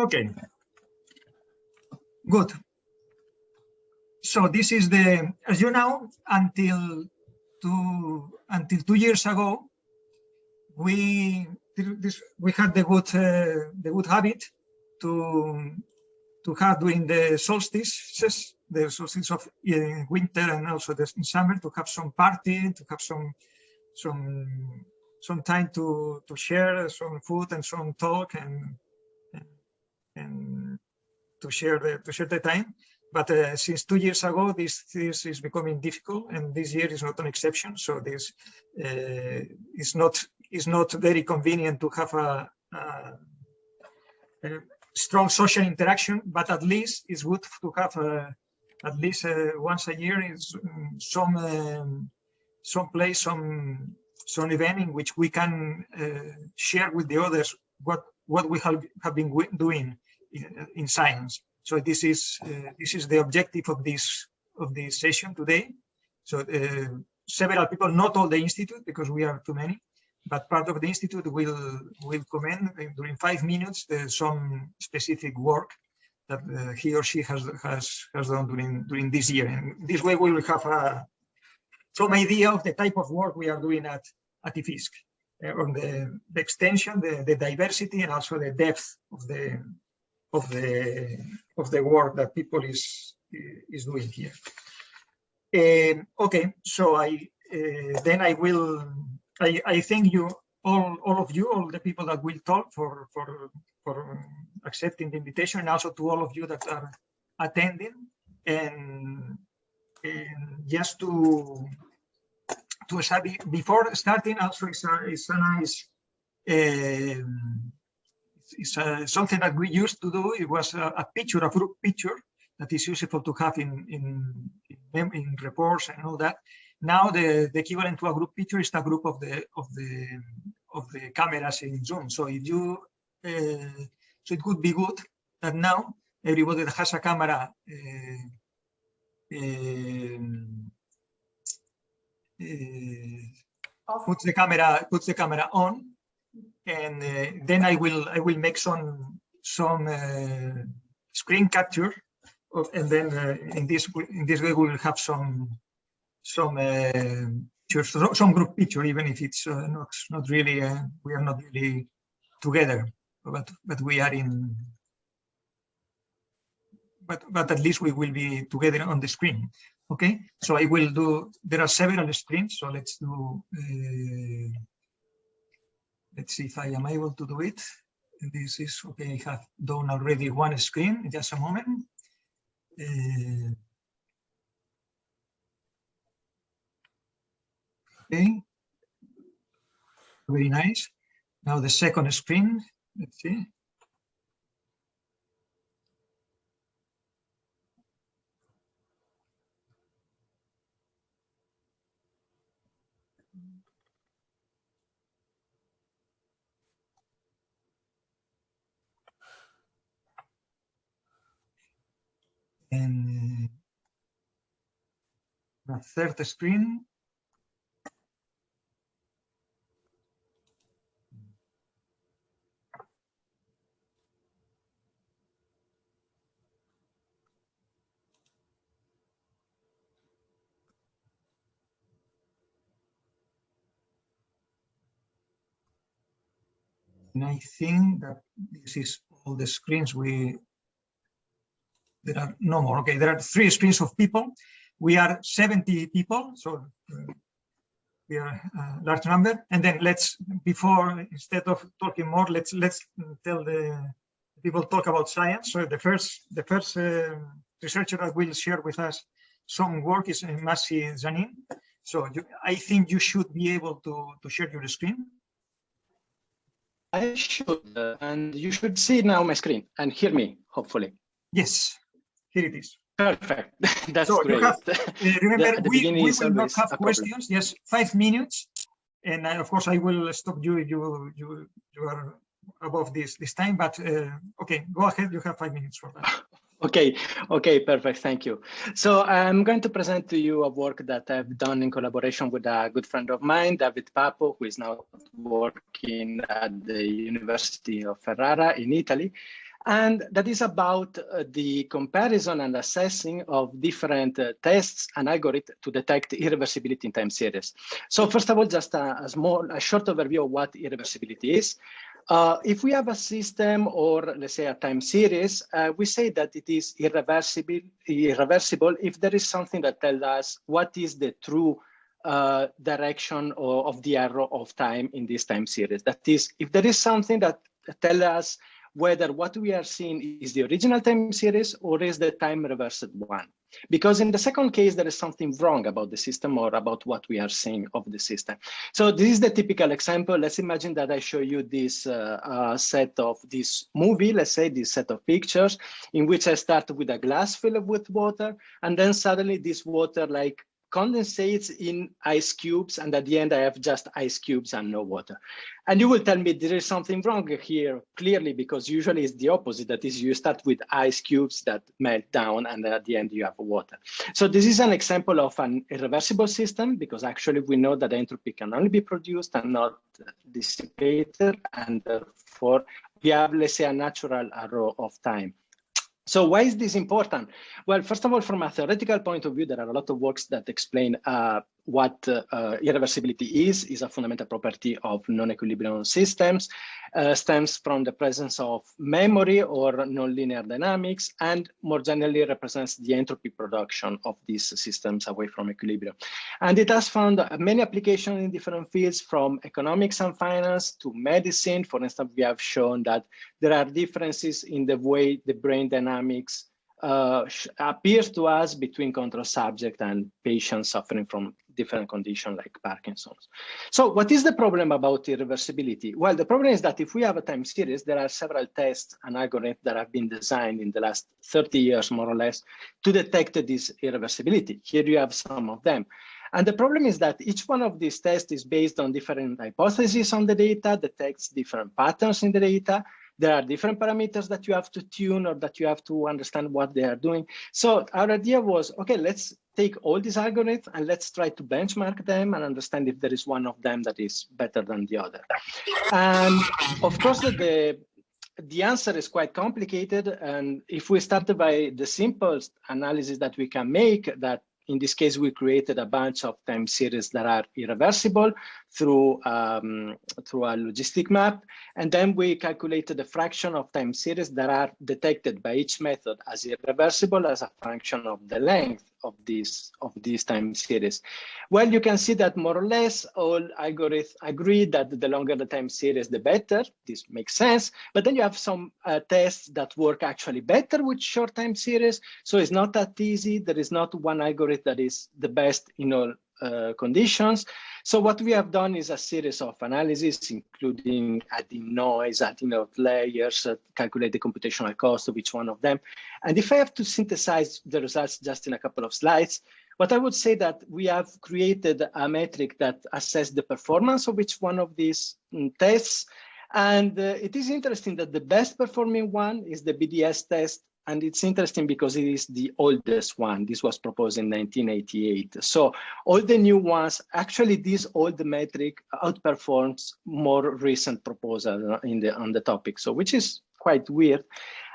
Okay. Good. So this is the, as you know, until two until two years ago, we this we had the good uh, the good habit to to have during the solstices, the solstice of uh, winter and also the summer, to have some party, to have some some some time to to share some food and some talk and and to share the to share the time. But uh, since two years ago, this, this is becoming difficult, and this year is not an exception. So this uh, is not is not very convenient to have a, a, a, strong social interaction. But at least it's good to have a, at least uh, once a year is some um, some place, some some event in which we can uh, share with the others what what we have, have been doing in, in science. So this is uh, this is the objective of this of this session today. So uh, several people, not all the institute because we are too many, but part of the institute will will comment during five minutes uh, some specific work that uh, he or she has has has done during during this year. And this way we will have a some idea of the type of work we are doing at at IFISC uh, on the, the extension, the, the diversity, and also the depth of the of the of the work that people is is doing here. Um, okay, so I uh, then I will I I thank you all all of you all the people that will talk for for for accepting the invitation and also to all of you that are attending and, and just to to before starting also it's a, a nice um, it's uh, something that we used to do. It was a, a, picture, a group picture that is useful to have in, in, in, in reports and all that. Now the, the equivalent to a group picture is the group of the of the of the cameras in Zoom. So if you uh, so it would be good that now everybody that has a camera uh, um, puts the camera puts the camera on and uh, then I will I will make some some uh, screen capture of, and then uh, in this in this way we will have some some some group picture even if it's not not really we are not really together but but we are in but but at least we will be together on the screen okay so i will do there are several screens so let's do uh, Let's see if I am able to do it. This is okay. I have done already one screen. Just a moment. Uh, okay. Very nice. Now the second screen. Let's see. Eh, and the third screen. And I think that this is all the screens we there are no more. Okay, there are three screens of people. We are 70 people, so uh, we are a large number. And then let's, before, instead of talking more, let's let's tell the people talk about science. So the first the first uh, researcher that will share with us some work is Masi Zanin. So you, I think you should be able to to share your screen. I should, uh, and you should see now my screen and hear me, hopefully. Yes. Here it is. Perfect. That's so great. Have, uh, remember, we, we will not have questions. Yes, five minutes. And I, of course, I will stop you if you, you, you are above this this time. But uh, okay, go ahead. You have five minutes for that. Okay, okay, perfect. Thank you. So I'm going to present to you a work that I've done in collaboration with a good friend of mine, David Papo, who is now working at the University of Ferrara in Italy. And that is about uh, the comparison and assessing of different uh, tests and algorithms to detect irreversibility in time series. So first of all, just a, a small, a short overview of what irreversibility is. Uh, if we have a system or let's say a time series, uh, we say that it is irreversible, irreversible if there is something that tells us what is the true uh, direction of, of, the arrow of time in this time series. That is, if there is something that tells us whether what we are seeing is the original time series or is the time reversed one. Because in the second case, there is something wrong about the system or about what we are seeing of the system. So this is the typical example. Let's imagine that I show you this uh, uh, set of this movie, let's say this set of pictures in which I start with a glass filled with water and then suddenly this water like condensates in ice cubes and at the end I have just ice cubes and no water. And you will tell me there is something wrong here clearly because usually it's the opposite that is you start with ice cubes that melt down and at the end you have water. So this is an example of an irreversible system because actually we know that entropy can only be produced and not dissipated and therefore we have let's say a natural arrow of time. So why is this important? Well, first of all, from a theoretical point of view, there are a lot of works that explain uh, what uh, irreversibility is, is a fundamental property of non-equilibrium systems, uh, stems from the presence of memory or nonlinear dynamics, and more generally represents the entropy production of these systems away from equilibrium. And it has found many applications in different fields from economics and finance to medicine. For instance, we have shown that there are differences in the way the brain dynamics uh, appears to us between control subject and patients suffering from different conditions like Parkinson's. So what is the problem about irreversibility? Well, the problem is that if we have a time series, there are several tests and algorithms that have been designed in the last 30 years, more or less, to detect this irreversibility. Here you have some of them. And the problem is that each one of these tests is based on different hypotheses on the data, detects different patterns in the data, there are different parameters that you have to tune or that you have to understand what they are doing. So our idea was, okay, let's take all these algorithms and let's try to benchmark them and understand if there is one of them that is better than the other. And of course, the, the answer is quite complicated. And if we start by the simplest analysis that we can make, that in this case, we created a bunch of time series that are irreversible through, um, through a logistic map. And then we calculated the fraction of time series that are detected by each method as irreversible as a function of the length of this of this time series. Well, you can see that more or less all algorithms agree that the longer the time series, the better. This makes sense. But then you have some uh, tests that work actually better with short time series. So it's not that easy. There is not one algorithm that is the best in all uh, conditions. So what we have done is a series of analyses, including adding noise, adding outliers, uh, calculate the computational cost of each one of them. And if I have to synthesize the results just in a couple of slides, what I would say that we have created a metric that assesses the performance of each one of these um, tests. And uh, it is interesting that the best performing one is the BDS test and it's interesting because it is the oldest one. This was proposed in 1988. So all the new ones, actually this old metric outperforms more recent proposal in the, on the topic. So which is quite weird.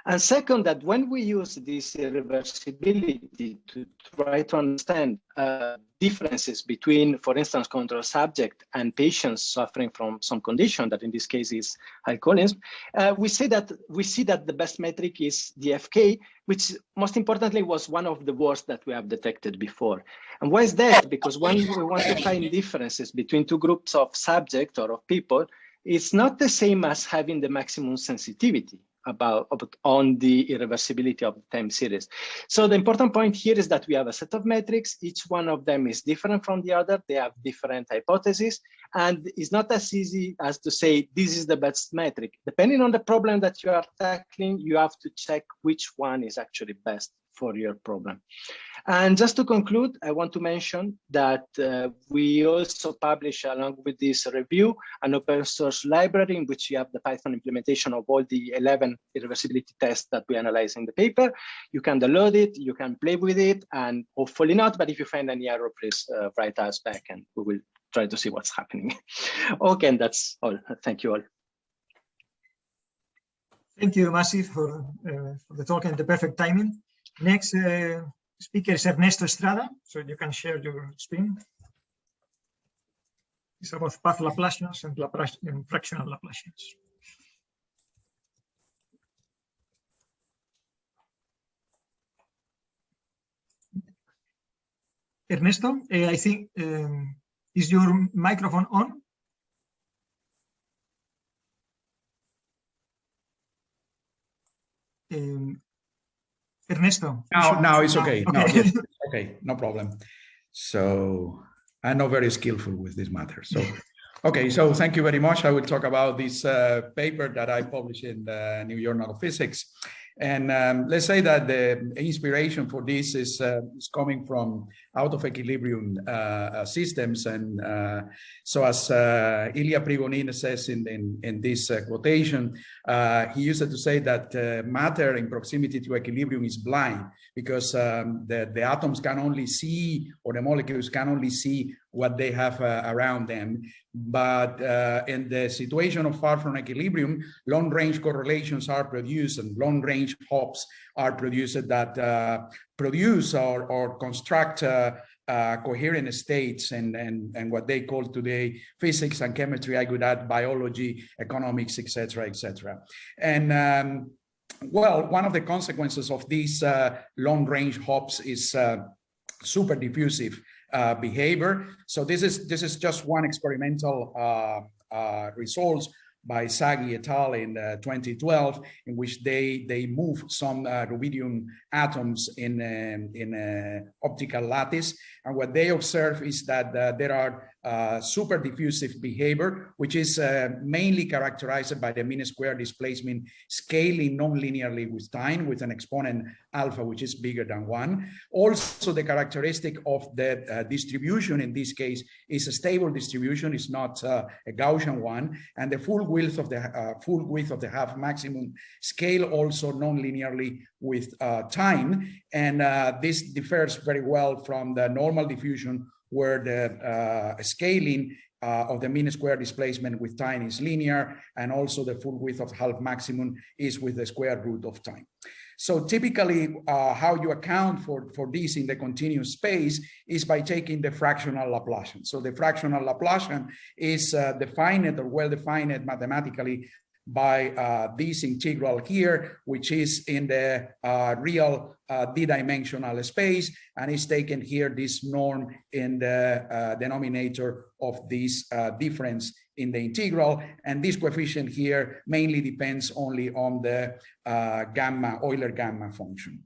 And second, that when we use this irreversibility to try to understand uh, differences between, for instance, control subject and patients suffering from some condition, that in this case is alcoholism, uh, we say that we see that the best metric is the FK, which most importantly was one of the worst that we have detected before. And why is that? Because when we want to find differences between two groups of subject or of people, it's not the same as having the maximum sensitivity about, on the irreversibility of the time series. So the important point here is that we have a set of metrics. Each one of them is different from the other. They have different hypotheses. And it's not as easy as to say, this is the best metric. Depending on the problem that you are tackling, you have to check which one is actually best for your problem. And just to conclude, I want to mention that uh, we also publish along with this review an open source library in which you have the Python implementation of all the 11 irreversibility tests that we analyze in the paper. You can download it, you can play with it, and hopefully not, but if you find any error, please uh, write us back and we will try to see what's happening. okay, and that's all. Thank you all. Thank you, Masi, for, uh, for the talk and the perfect timing. Next uh, speaker is Ernesto Estrada, so you can share your screen. It's about path Laplacians and, Laplace, and fractional Laplacians. Ernesto, uh, I think, um, is your microphone on? Um, Ernesto. Now, now it's okay. Okay. Now, yes, okay, no problem. So I'm not very skillful with this matter. So, okay, so thank you very much. I will talk about this uh, paper that I published in the New Journal of Physics. And um, let's say that the inspiration for this is, uh, is coming from out of equilibrium uh, uh systems. And uh, so as uh, Ilya Prigogine says in, in, in this uh, quotation, he used to say that matter in proximity to equilibrium is blind because um, the, the atoms can only see or the molecules can only see what they have uh, around them. But uh, in the situation of far from equilibrium, long range correlations are produced and long range hops are produced that uh, produce or, or construct uh, uh, coherent states and, and, and what they call today physics and chemistry, I could add biology, economics, etc., etc. And um, well, one of the consequences of these uh, long range hops is super diffusive uh, behavior. So this is this is just one experimental uh, uh, results by Sagi et al. in uh, 2012, in which they they move some uh, rubidium atoms in um, in uh, optical lattice, and what they observe is that there are uh, super diffusive behavior, which is uh, mainly characterized by the mean square displacement scaling non-linearly with time with an exponent alpha, which is bigger than one. Also, the characteristic of the uh, distribution in this case is a stable distribution, it's not uh, a Gaussian one, and the full width of the uh, full width of the half maximum scale also non-linearly with time, and this differs very well from the normal diffusion where the uh, scaling uh, of the mean square displacement with time is linear, and also the full width of half maximum is with the square root of time. So typically, uh, how you account for, for this in the continuous space is by taking the fractional Laplacian. So the fractional Laplacian is uh, defined or well-defined mathematically by uh, this integral here, which is in the uh, real uh, d-dimensional space, and is taken here this norm in the uh, denominator of this uh, difference in the integral, and this coefficient here mainly depends only on the uh, gamma Euler gamma function.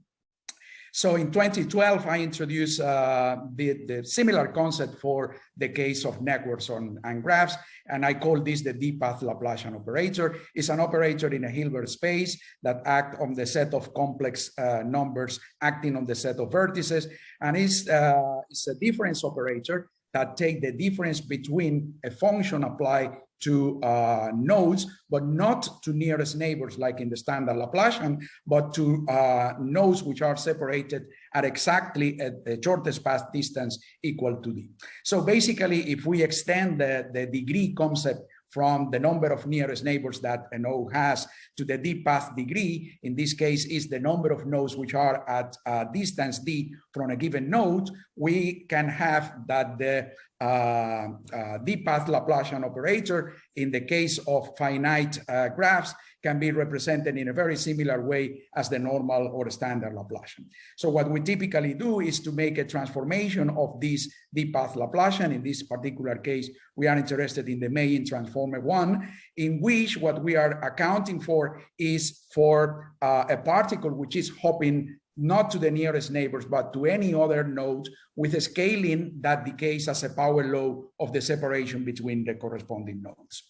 So in 2012, I introduced uh, the, the, similar concept for the case of networks on, and graphs, and I call this the D-path Laplacian operator. It's an operator in a Hilbert space that act on the set of complex uh, numbers acting on the set of vertices, and it's, uh, it's a difference operator that take the difference between a function applied to uh, nodes, but not to nearest neighbors like in the standard Laplacian, but to uh, nodes which are separated at exactly a, a shortest path distance equal to d. So basically, if we extend the, the degree concept from the number of nearest neighbors that a node has to the d path degree, in this case is the number of nodes which are at a distance d from a given node, we can have that the uh, uh, d-path Laplacian operator in the case of finite uh, graphs can be represented in a very similar way as the normal or standard Laplacian. So what we typically do is to make a transformation of this d-path Laplacian. In this particular case, we are interested in the Mellin transformer one, in which what we are accounting for is for uh, a particle which is hopping not to the nearest neighbors, but to any other node with a scaling that decays as a power law of the separation between the corresponding nodes.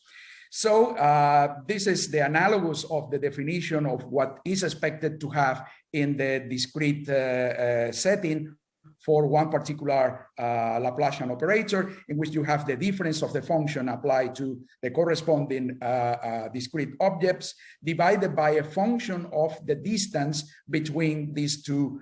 So uh, this is the analogous of the definition of what is expected to have in the discrete uh, uh, setting for one particular uh, Laplacian operator in which you have the difference of the function applied to the corresponding uh, uh, discrete objects divided by a function of the distance between these two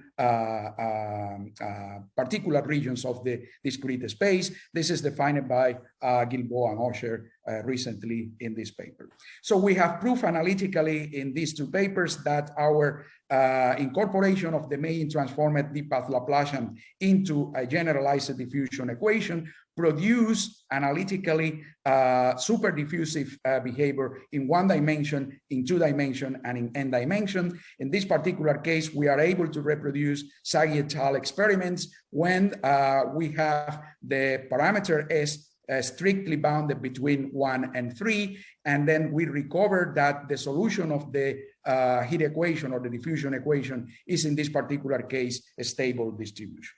particular regions of the discrete space. This is defined by uh, Gilboa and Osher uh, recently in this paper. So we have proof analytically in these two papers that our uh, incorporation of the Mellin transformed d-path Laplacian into a generalized diffusion equation produce analytically uh, super diffusive uh, behavior in one dimension, in two dimension, and in n dimension. In this particular case, we are able to reproduce Sagi et al. experiments when uh, we have the parameter S uh, strictly bounded between one and three. And then we recover that the solution of the uh, heat equation or the diffusion equation is in this particular case a stable distribution.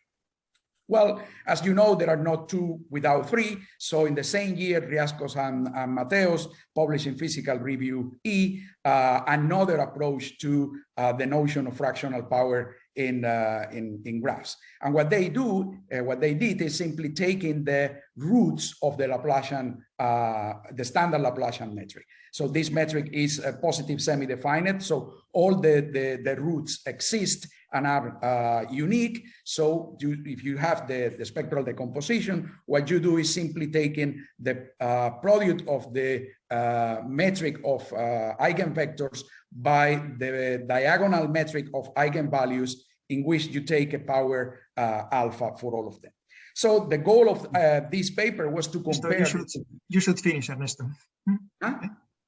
Well, as you know, there are not two without three. So in the same year, Riascos and, and Mateos published in Physical Review E uh, another approach to uh, the notion of fractional power in, uh, in, in graphs. And what they do, uh, what they did is simply taking the roots of the Laplacian, uh, the standard Laplacian metric. So this metric is a positive semi-definite. So all the, the, the roots exist and are uh, unique. So you, if you have the, the spectral decomposition, what you do is simply taking the uh, product of the uh, metric of uh, eigenvectors by the diagonal metric of eigenvalues in which you take a power uh, alpha for all of them. So the goal of uh, this paper was to compare. You should, you should finish, Ernesto. Hmm? Huh?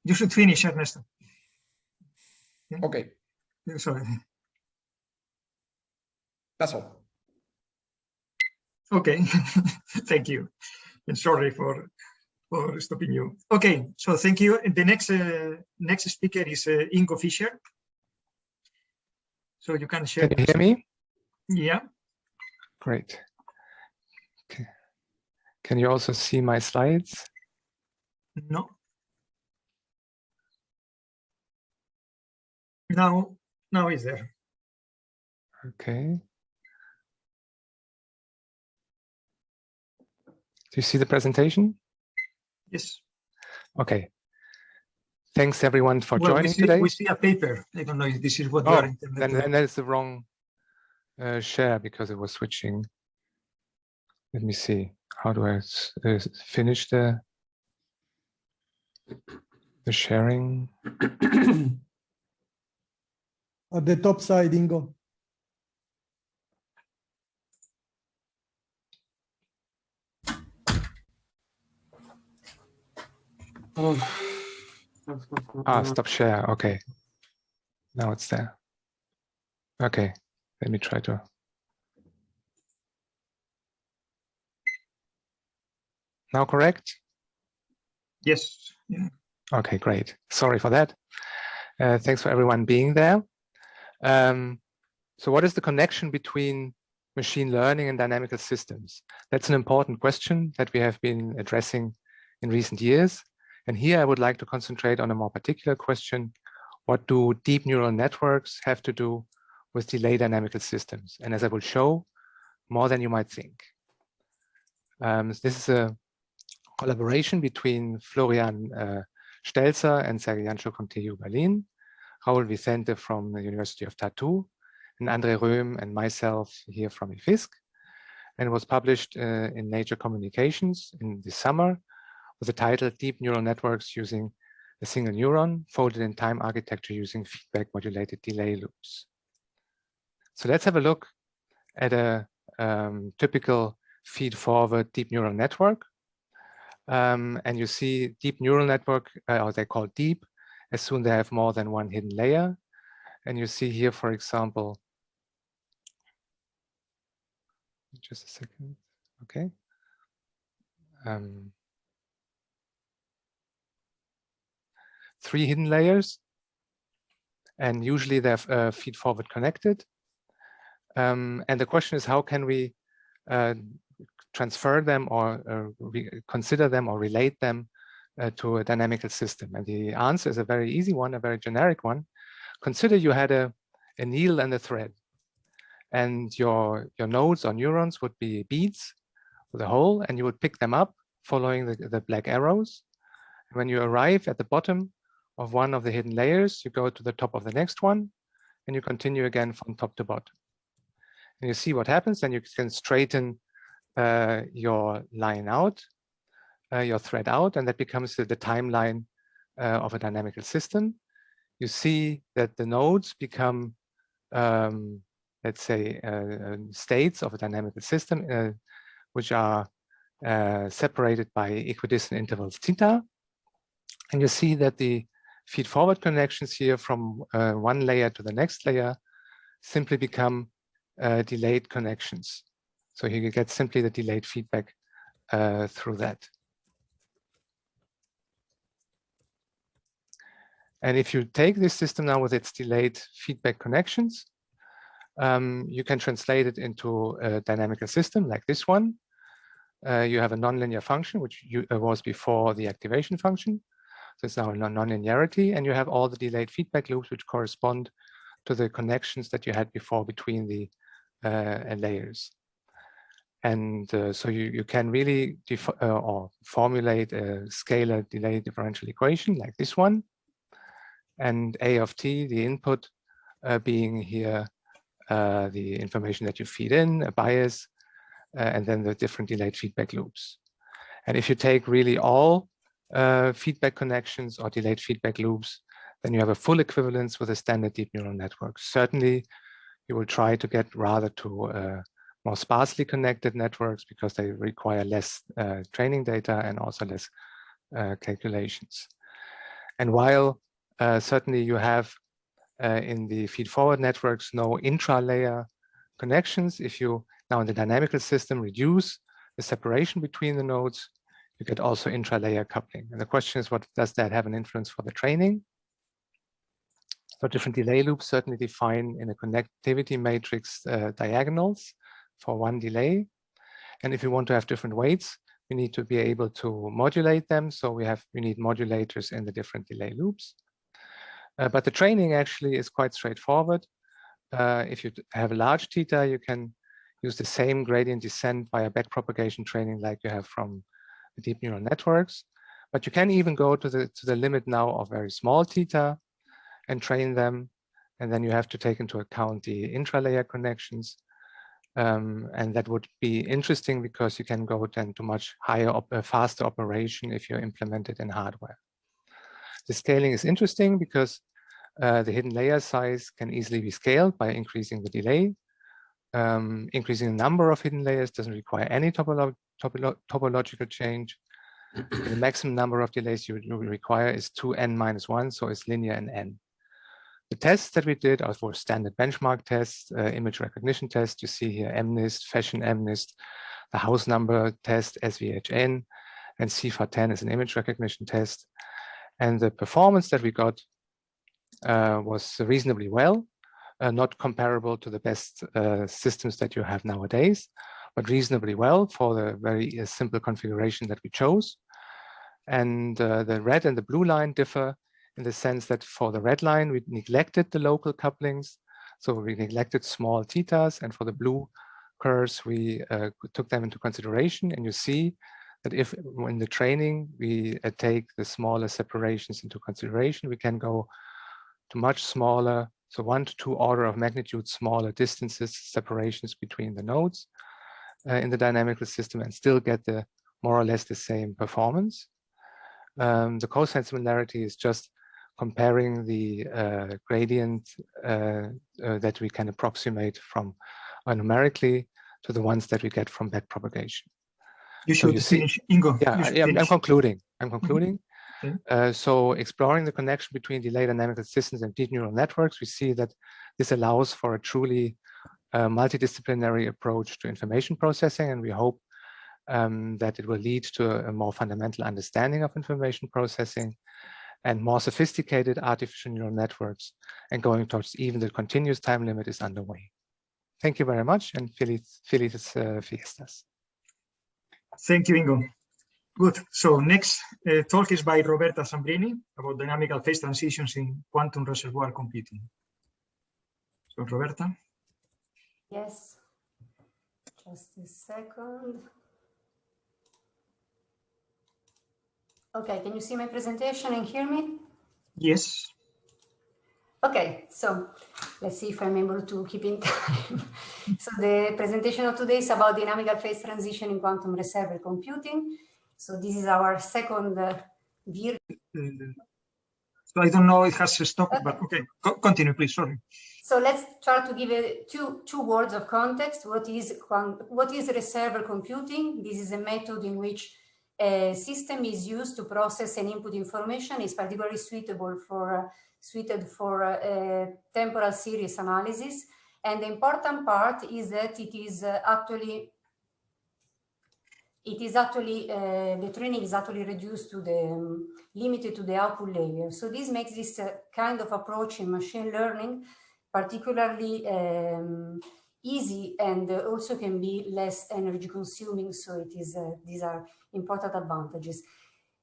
You should finish, Ernesto. Okay. Sorry. That's all. Okay, thank you. And sorry for for stopping you. Okay, so thank you. The next uh, next speaker is uh, Ingo Fischer. So you can share. Can you hear me? Yeah. Great. Okay. Can you also see my slides? No. Now, now is there. Okay. Do you see the presentation? Yes. Okay. Thanks everyone for Well, we joining see, today. we see a paper. I don't know if this is what you Oh, are intending. then, to- then that is the wrong uh, share because it was switching. Let me see. How do I uh, finish the the sharing? At the top side, Ingo. Ah, stop share. Okay. Now it's there. Okay. Let me try to. Now correct? Yes. Yeah. Okay, great. Sorry for that. Uh, thanks for everyone being there. Um, so what is the connection between machine learning and dynamical systems? That's an important question that we have been addressing in recent years. And here I would like to concentrate on a more particular question. What do deep neural networks have to do with delay dynamical systems? And as I will show, more than you might think. Um, this is a collaboration between Florian uh, Stelzer and from TU Berlin, Raul Vicente from the University of Tartu, and Andre Röhm and myself here from IFISC. And was published uh, in Nature Communications in the summer with the title Deep Neural Networks Using a Single Neuron Folded in Time Architecture Using Feedback Modulated Delay Loops. So let's have a look at a um, typical feed-forward deep neural network. Um, and you see deep neural network, uh, or they call deep, as soon they have more than one hidden layer. And you see here, for example, just a second, okay. Um, three hidden layers, and usually they're uh, feed forward connected. Um, and the question is, how can we uh, transfer them or uh, consider them or relate them uh, to a dynamical system? And the answer is a very easy one, a very generic one. Consider you had a, a needle and a thread and your, your nodes or neurons would be beads with a hole and you would pick them up following the, the black arrows. And when you arrive at the bottom of one of the hidden layers, you go to the top of the next one and you continue again from top to bottom. And you see what happens, then you can straighten uh, your line out, uh, your thread out, and that becomes the, the timeline uh, of a dynamical system. You see that the nodes become, um, let's say, uh, states of a dynamical system, uh, which are uh, separated by equidistant intervals theta. And you see that the feed-forward connections here from uh, one layer to the next layer simply become uh, delayed connections. So you get simply the delayed feedback uh, through that. And if you take this system now with its delayed feedback connections, um, you can translate it into a dynamical system like this one. Uh, you have a nonlinear function, which you, uh, was before the activation function. It's now nonlinearity, and you have all the delayed feedback loops, which correspond to the connections that you had before between the uh, layers. And uh, so you, you can really uh, or formulate a scalar delay differential equation like this one. And A of t, the input uh, being here uh, the information that you feed in, a bias, uh, and then the different delayed feedback loops. And if you take really all uh, feedback connections or delayed feedback loops, then you have a full equivalence with a standard deep neural network. Certainly, you will try to get rather to uh, more sparsely connected networks because they require less uh, training data and also less uh, calculations. And while uh, certainly you have uh, in the feed-forward networks no intra-layer connections, if you now in the dynamical system reduce the separation between the nodes, you get also intra-layer coupling. And the question is, what does that have an influence for the training? So different delay loops certainly define in a connectivity matrix uh, diagonals for one delay. And if you want to have different weights, you need to be able to modulate them. So we have we need modulators in the different delay loops. Uh, but the training actually is quite straightforward. Uh, if you have a large theta, you can use the same gradient descent via backpropagation training like you have from deep neural networks. But you can even go to the to the limit now of very small theta and train them. And then you have to take into account the intralayer connections. Um, and that would be interesting because you can go then to much higher, op uh, faster operation if you implement it in hardware. The scaling is interesting because uh, the hidden layer size can easily be scaled by increasing the delay. Um, increasing the number of hidden layers doesn't require any topolo topolo topological change. the maximum number of delays you, you require is 2n minus 1, so it's linear in n. The tests that we did are for standard benchmark tests, uh, image recognition tests. You see here MNIST, Fashion MNIST, the house number test, SVHN, and CIFAR10 is an image recognition test. And the performance that we got uh, was reasonably well, uh, not comparable to the best uh, systems that you have nowadays, but reasonably well for the very uh, simple configuration that we chose. And uh, the red and the blue line differ in the sense that for the red line, we neglected the local couplings. So we neglected small thetas and for the blue curves, we uh, took them into consideration. And you see that if in the training, we uh, take the smaller separations into consideration, we can go to much smaller, so one to two order of magnitude smaller distances, separations between the nodes uh, in the dynamical system and still get the more or less the same performance. Um, the cosine similarity is just comparing the uh, gradient uh, uh, that we can approximate from numerically to the ones that we get from backpropagation. You should so you finish, see, Ingo. Yeah, yeah I'm concluding. I'm mm-hmm. concluding. Mm -hmm. uh, so exploring the connection between delayed dynamical systems and deep neural networks, we see that this allows for a truly uh, multidisciplinary approach to information processing, and we hope um, that it will lead to a, a more fundamental understanding of information processing and more sophisticated artificial neural networks and going towards even the continuous time limit is underway. Thank you very much and feliz, felices uh, fiestas. Thank you, Ingo. Good. So next uh, talk is by Roberta Zambrini about dynamical phase transitions in quantum reservoir computing. So Roberta. Yes. Just a second. Okay, can you see my presentation and hear me? Yes. Okay, so let's see if I'm able to keep in time. so the presentation of today is about dynamical phase transition in quantum reservoir computing. So this is our second uh, vir Uh, So I don't know, it has stopped, but okay, co- continue, please, sorry. So let's try to give a two, two words of context. What is, what is reservoir computing? This is a method in which a system is used to process an input information is particularly suitable for, uh, suited for uh, temporal series analysis. And the important part is that it is uh, actually it is actually, uh, the training is actually reduced to the, um, limited to the output layer. So this makes this uh, kind of approach in machine learning particularly um, easy and also can be less energy consuming. So it is, uh, these are important advantages.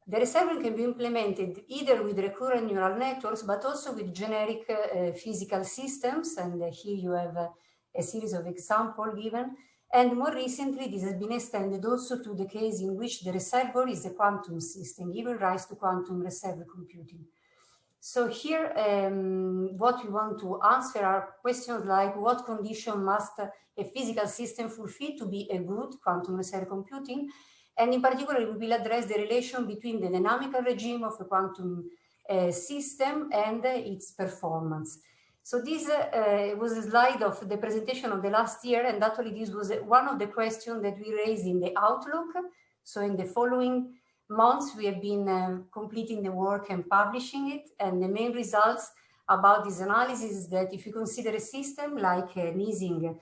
The reserving can be implemented either with recurrent neural networks, but also with generic uh, physical systems. And uh, here you have uh, a series of examples given. And more recently, this has been extended also to the case in which the reservoir is a quantum system, giving rise to quantum reservoir computing. So here, um, what we want to answer are questions like what condition must a physical system fulfill to be a good quantum reservoir computing? And in particular, we will address the relation between the dynamical regime of a quantum uh, system and uh, its performance. So this uh, was a slide of the presentation of the last year, and actually this was one of the questions that we raised in the Outlook. So in the following months, we have been uh, completing the work and publishing it, and the main results about this analysis is that if you consider a system like an Ising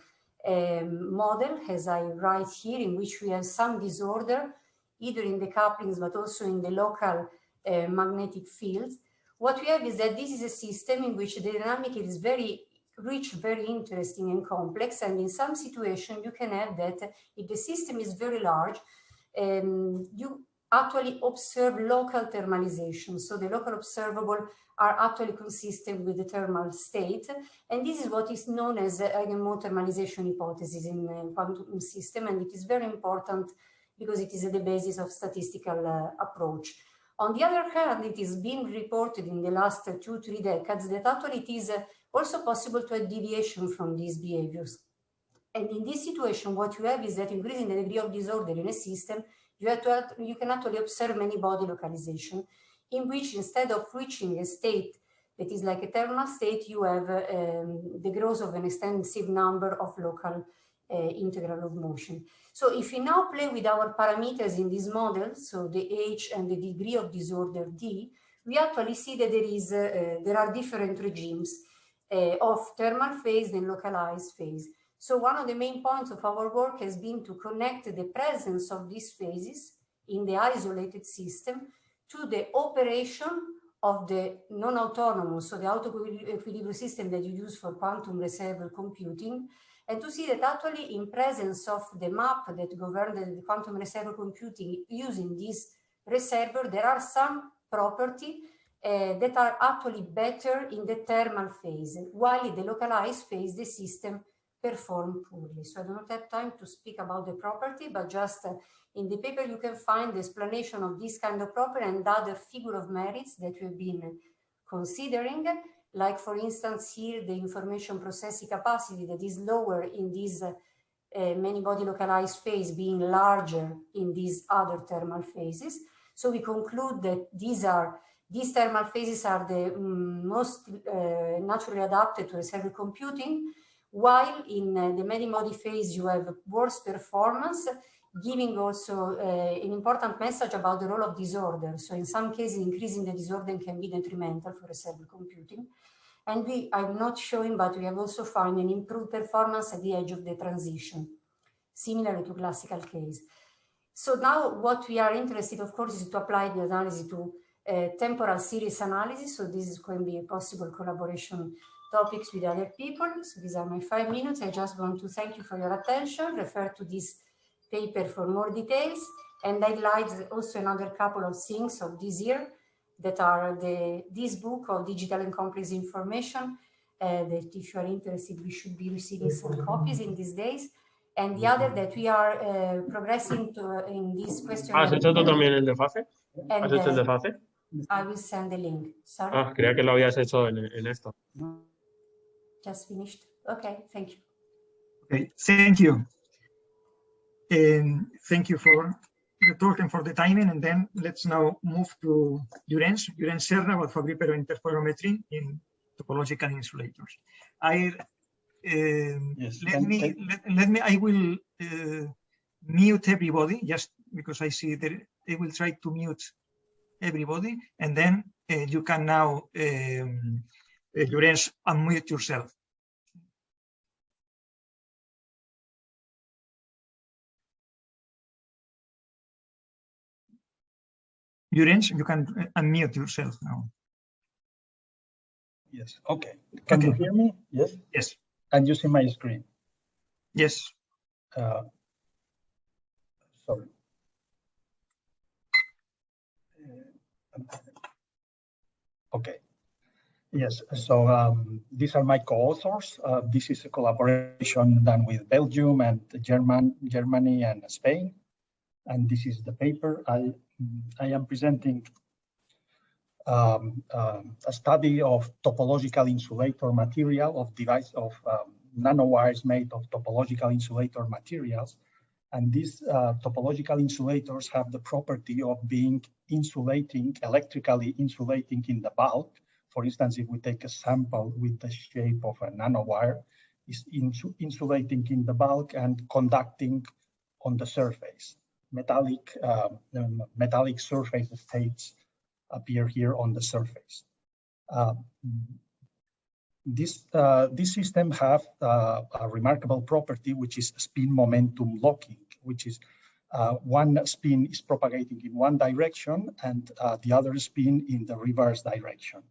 um, model, as I write here, in which we have some disorder, either in the couplings, but also in the local uh, magnetic fields, what we have is that this is a system in which the dynamic is very rich, very interesting and complex. And in some situation, you can have that if the system is very large, um, you actually observe local thermalization. So the local observable are actually consistent with the thermal state. And this is what is known as the Eigenmode thermalization hypothesis in the quantum system. And it is very important because it is at the basis of statistical uh, approach. On the other hand, it is being reported in the last two, three decades that actually it is also possible to have deviation from these behaviors. And in this situation, what you have is that increasing the degree of disorder in a system, you, have to have, you can actually observe many body localization in which instead of reaching a state that is like a thermal state, you have um, the growth of an extensive number of local uh, integral of motion. So if we now play with our parameters in this model, so the age and the degree of disorder D, we actually see that there is uh, uh, there are different regimes uh, of thermal phase and localized phase. So one of the main points of our work has been to connect the presence of these phases in the isolated system to the operation of the non-autonomous, so the auto-equilibrium system that you use for quantum reservoir computing, and to see that actually in presence of the map that govern the quantum reservoir computing using this reservoir, there are some property uh, that are actually better in the thermal phase, while in the localized phase, the system perform poorly. So I do not have time to speak about the property, but just uh, in the paper you can find the explanation of this kind of property and other figure of merits that we've been considering like for instance here the information processing capacity that is lower in this uh, uh, many body localized phase being larger in these other thermal phases. So we conclude that these are these thermal phases are the um, most uh, naturally adapted to reservoir computing, while in uh, the many body phase you have worse performance, giving also uh, an important message about the role of disorder. So in some cases, increasing the disorder can be detrimental for reservoir computing. And we, I'm not showing, but we have also found an improved performance at the edge of the transition, similar to classical case. So now what we are interested, of course, is to apply the analysis to uh, temporal series analysis. So this is going to be a possible collaboration topics with other people. So these are my five minutes. I just want to thank you for your attention. Refer to this paper for more details. And I highlight also another couple of things of this year that are the this book of digital and complex information uh, that if you are interested, we should be receiving some copies in these days. And the other that we are uh, progressing to uh, in this question. ¿Has hecho tú también el de FACE? ¿Has hecho el de uh, I will send the link. Sorry. Ah, creía que lo habías hecho en, en esto. just finished. Okay, thank you. Okay, thank you. And thank you for the talk and for the timing. And then let's now move to Llorenç, Llorenç Serra about Fabry-Perot interferometry in topological insulators. I um, Yes, let me let, let me I will uh, mute everybody just because I see that I will try to mute everybody and then uh, you can now um, uh, Llorenç unmute yourself. You can uh, unmute yourself now. Yes, okay. Can you hear me? Yes? Yes. Can you see my screen? Yes. Uh, Sorry. Uh, Okay. Yes, so um, these are my co-authors. Uh, this is a collaboration done with Belgium and German, Germany and Spain. And this is the paper I, I am presenting um, um, a study of topological insulator material of device of um, nanowires made of topological insulator materials. And these uh, topological insulators have the property of being insulating, electrically insulating in the bulk. For instance, if we take a sample with the shape of a nanowire, is insulating in the bulk and conducting on the surface. Metallic, um, um, metallic surface states appear here on the surface. Uh, this, uh, this system have uh, a remarkable property, which is spin momentum locking, which is uh, one spin is propagating in one direction and uh, the other spin in the reverse direction.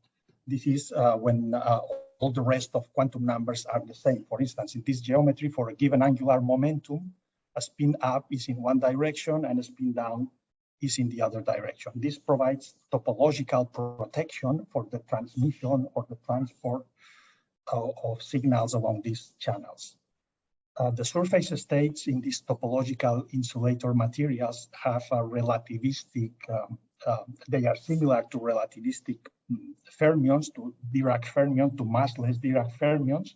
This is uh, when all the rest of quantum numbers are the same. For instance, in this geometry, for a given angular momentum, a spin up is in one direction and a spin down is in the other direction. This provides topological protection for the transmission or the transport uh, of signals along these channels. Uh, the surface states in these topological insulator materials have a relativistic, um, uh, they are similar to relativistic mm, fermions, to Dirac fermion, to massless Dirac fermions.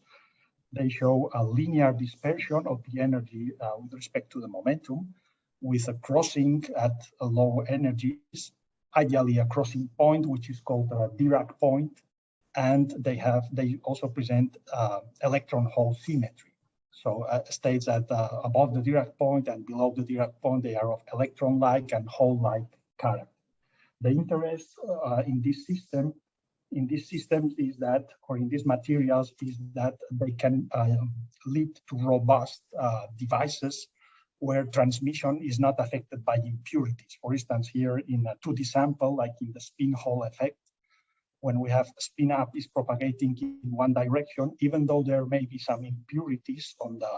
They show a linear dispersion of the energy uh, with respect to the momentum with a crossing at a low energies, ideally a crossing point, which is called a Dirac point. And they have, they also present uh, electron hole symmetry. So uh, states that uh, above the Dirac point and below the Dirac point, they are of electron-like and hole-like character. The interest uh, in this system, in these systems is that, or in these materials, is that they can um, lead to robust uh, devices where transmission is not affected by impurities. For instance, here in a 2D sample, like in the spin Hall effect, when we have spin up is propagating in one direction, even though there may be some impurities on the,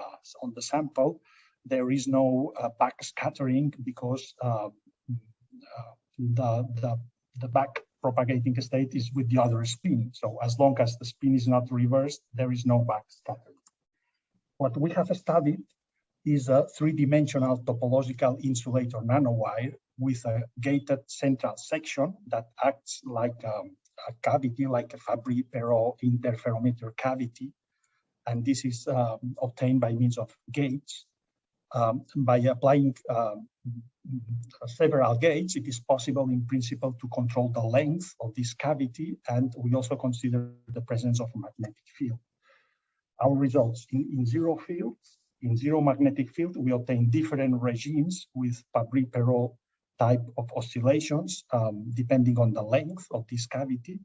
on the sample, there is no uh, back scattering because uh, uh, the, the, the back propagating state is with the other spin. So as long as the spin is not reversed, there is no back scattering. What we have studied is a three-dimensional topological insulator nanowire with a gated central section that acts like um, a cavity, like a Fabry-Perot interferometer cavity. And this is um, obtained by means of gates. Um, by applying um, several gates, it is possible in principle to control the length of this cavity. And we also consider the presence of a magnetic field. Our results in, in zero fields, in zero magnetic field, we obtain different regimes with Fabry-Perot type of oscillations, um, depending on the length of this cavity.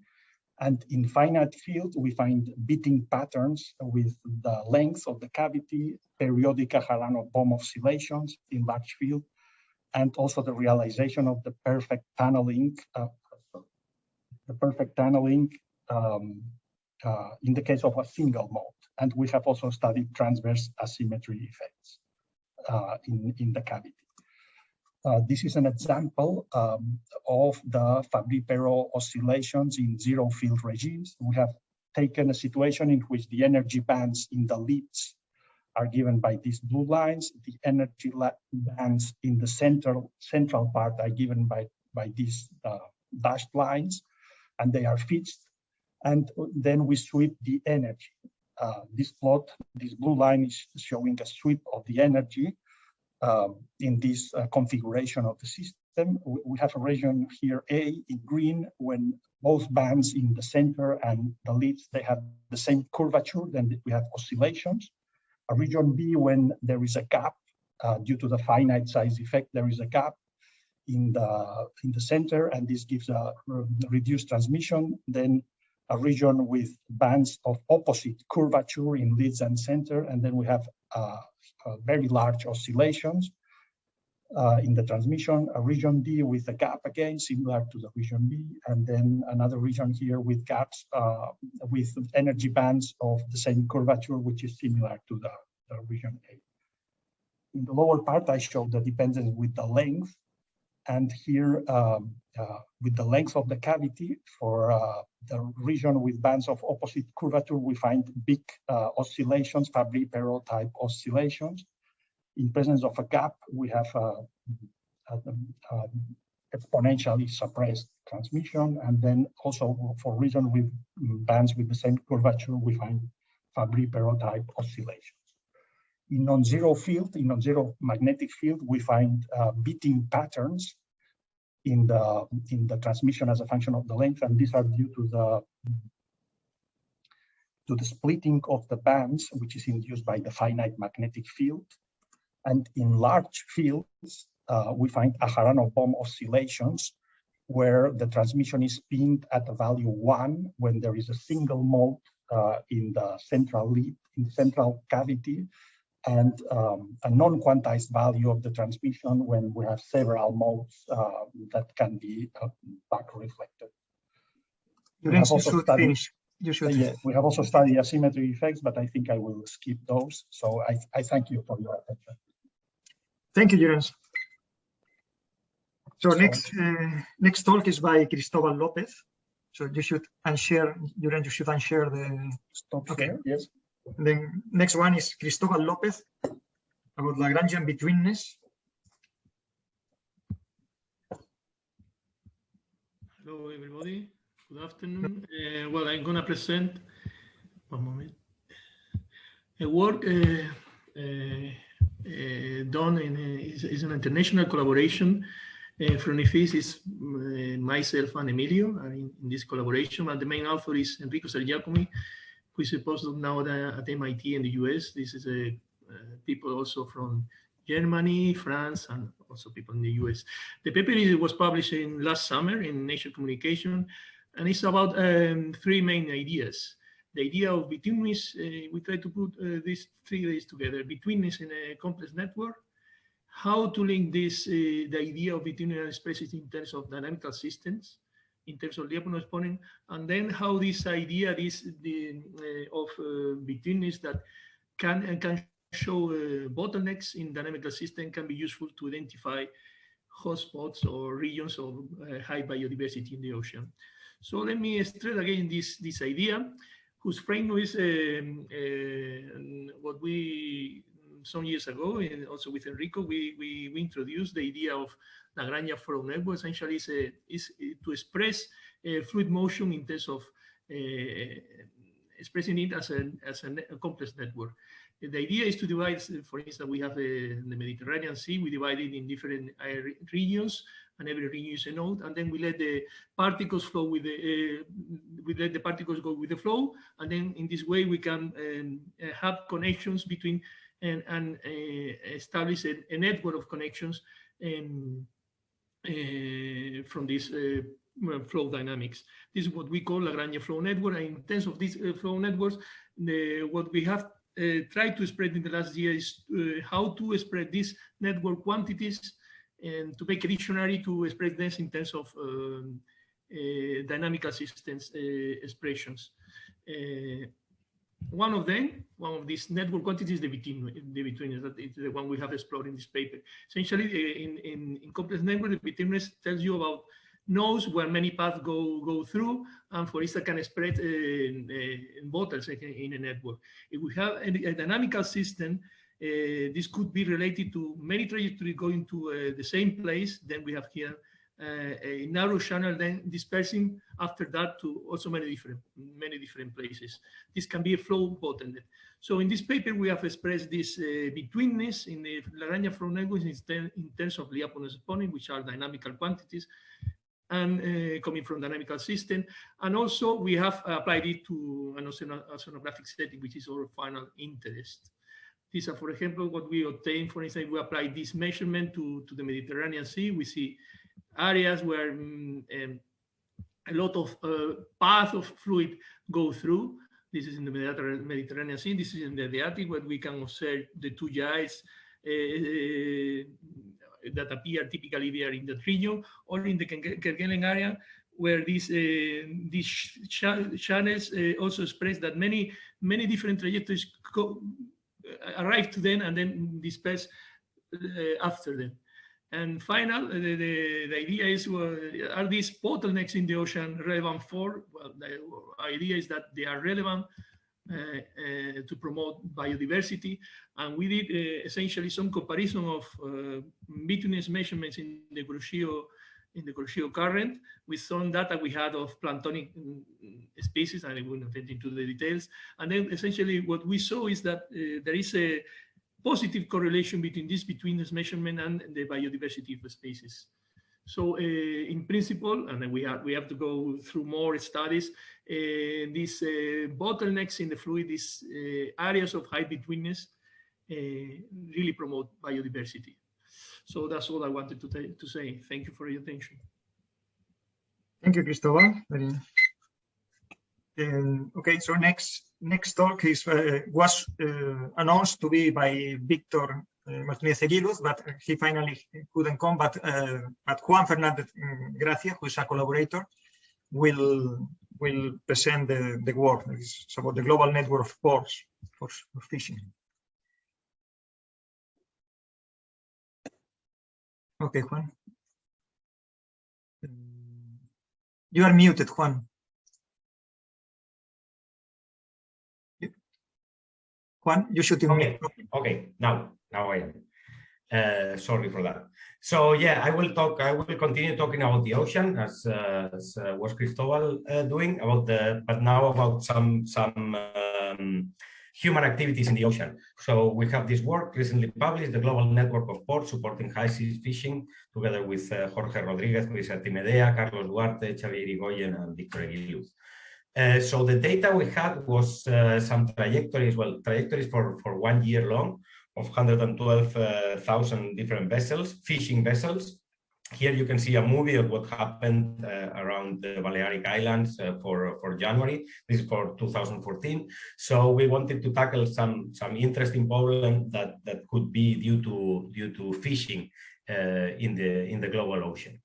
And in finite field, we find beating patterns with the length of the cavity, periodic Aharonov-Bohm oscillations in large field, and also the realization of the perfect tunneling, uh, the perfect tunneling um, uh, in the case of a single mode. And we have also studied transverse asymmetry effects uh, in, in the cavity. Uh, this is an example um, of the Fabry-Perot oscillations in zero field regimes. We have taken a situation in which the energy bands in the leads are given by these blue lines. The energy bands in the central central part are given by, by these uh, dashed lines, and they are fixed. And then we sweep the energy. uh, this plot, this blue line is showing a sweep of the energy um, in this uh, configuration of the system. We, have a region here, A in green, when both bands in the center and the leads, they have the same curvature, then we have oscillations. A region B when there is a gap uh, due to the finite size effect, there is a gap in the in the center, and this gives a reduced transmission. Then a region with bands of opposite curvature in leads and center, and then we have uh, very large oscillations uh, in the transmission, a region D with a gap again, similar to the region B, and then another region here with gaps uh, with energy bands of the same curvature, which is similar to the, the region A. In the lower part, I show the dependence with the length, and here um, uh, with the length of the cavity for uh, the region with bands of opposite curvature, we find big uh, oscillations, Fabry-Perot type oscillations in presence of a gap, we have a, a, a exponentially suppressed transmission. And then also for region with bands with the same curvature, we find Fabry-Perot type oscillations. In non-zero field, in non-zero magnetic field, we find uh, beating patterns in the in the transmission as a function of the length, and these are due to the to the splitting of the bands, which is induced by the finite magnetic field. And in large fields, uh, we find Aharonov Bohm oscillations where the transmission is pinned at a value one when there is a single mode uh, in the central lead, in the central cavity, and um, a non-quantized value of the transmission when we have several modes uh, that can be uh, back reflected. You should studied, finish. You should. yeah, we have also studied asymmetry effects, but I think I will skip those. So I, I thank you for your attention. Thank you, Jurens. So next uh, next talk is by Cristobal Lopez. So you should unshare, Jurens, you should unshare the. Stop okay. Share, yes. And then next one is Cristobal Lopez about Lagrangian betweenness. Hello, everybody. Good afternoon. Uh, well, I'm going to present one moment. A work uh, uh, uh, done in a, is, is, an international collaboration uh, from IFISC is uh, myself and Emilio are in, in, this collaboration, and the main author is Enrico Ser-Giacomi, who is a postdoc now at, at MIT in the US. This is a people also from Germany, France, and also people in the US. The paper was published in last summer in Nature Communication, and it's about um, three main ideas the idea of betweenness, uh, we try to put uh, these three ideas together, betweenness in a complex network, how to link this, uh, the idea of betweenness spaces in terms of dynamical systems, in terms of Lyapunov exponent, and then how this idea this, the, uh, of uh, betweenness that can, can show uh, bottlenecks in dynamical system can be useful to identify hotspots or regions of high biodiversity in the ocean. So let me stress again this, this idea whose frame is um, uh, what we some years ago, and also with Enrico, we, we, we introduced the idea of Lagrangian flow network. Essentially, is, is to express fluid motion in terms of uh, expressing it as a, as a, a, complex network. The idea is to divide, for instance, we have the, Mediterranean Sea, we divide it in different regions, and every region is a node, and then we let the particles flow with the, uh, we let the particles go with the flow, and then in this way we can um, have connections between and, and uh, establish a, a, network of connections um, uh, from this uh, flow dynamics. This is what we call Lagrangian flow network, and in terms of these flow networks, the, what we have uh, tried to spread in the last year is uh, how to spread these network quantities and to make a dictionary to express this in terms of um, uh, dynamical systems expressions. Uh, one of them, one of these network quantities, the between the between that is the one we have explored in this paper. Essentially, in, in, in complex network, the betweenness tells you about nodes where many paths go go through, and for instance, can spread uh, in, in bottles in, in, a network. If we have a, a dynamical system uh, this could be related to many trajectories going to uh, the same place. Then we have here a narrow channel, then dispersing after that to also many different many different places. This can be a flow bottleneck. So in this paper, we have expressed this uh, betweenness in the Lagrangian flow networks in, in terms of Lyapunov exponent, which are dynamical quantities and uh, coming from dynamical system. And also we have applied it to an oceanographic setting, which is our final interest. These are, for example, what we obtain, for instance, we apply this measurement to, to the Mediterranean Sea. We see areas where um, um, a lot of uh, path of fluid go through. This is in the Mediterranean Sea. This is in the Adriatic, where we can observe the two gyres uh, that appear typically there in the region, or in the Kerguelen area, where these uh, these ch channels uh, also express that many many different trajectories arrive to them and then disperse after them. And final, the, the, the, idea is, well, are these bottlenecks in the ocean relevant for? Well, the idea is that they are relevant uh, uh, to promote biodiversity. And we did uh, essentially some comparison of betweenness measurements in the Kuroshio in the Kuroshio current with some data we had of planktonic mm, species, and I will not get into the details. And then essentially what we saw is that uh, there is a positive correlation between this between this measurement and the biodiversity of the species. So uh, in principle, and then we have, we have to go through more studies, uh, these uh, bottlenecks in the fluid, these uh, areas of high betweenness uh, really promote biodiversity. So that's all I wanted to, to say. Thank you for your attention. Thank you, Cristobal. Um, okay, so next next talk is uh, was uh, announced to be by Victor uh, Martinez Eguiluz, but he finally couldn't come. But uh, but Juan Fernandez um, Gracia, who is a collaborator, will will present the, the work. It's about the global network of ports for, for fishing. Okay, Juan. You are muted, Juan. Juan, you should okay. okay, now, now I am. Uh, sorry for that. So yeah, I will talk. I will continue talking about the ocean as, uh, as uh, was Cristobal uh, doing about the, but now about some some um, human activities in the ocean. So we have this work recently published, the Global Network of Ports Supporting High Seas Fishing, together with uh, Jorge Rodriguez, who is at IMEDEA, Carlos Duarte, Xabier Irigoien, and Victor Eguiluz. Uh, so the data we had was uh, some trajectories, well, trajectories for, for one year long of 112,000 uh, different vessels, fishing vessels. Here you can see a movie of what happened uh, around the Balearic Islands uh, for, for January. This is for 2014. So we wanted to tackle some, some interesting problem that, that could be due to, due to fishing in, the, in the global ocean.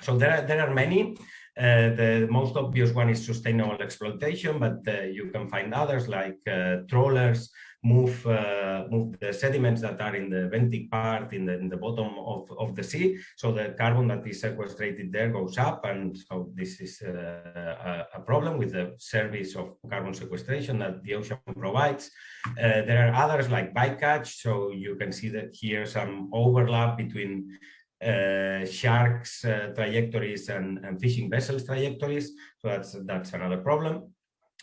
So there are, there are many. Uh, the most obvious one is sustainable exploitation, but uh, you can find others like uh, trawlers move uh, move the sediments that are in the benthic part in the, in the bottom of, of the sea. So the carbon that is sequestrated there goes up. And so this is a, a, problem with the service of carbon sequestration that the ocean provides. Uh, there are others like bycatch. So you can see that here some overlap between uh, sharks uh, trajectories and, and, fishing vessels trajectories. So that's that's another problem.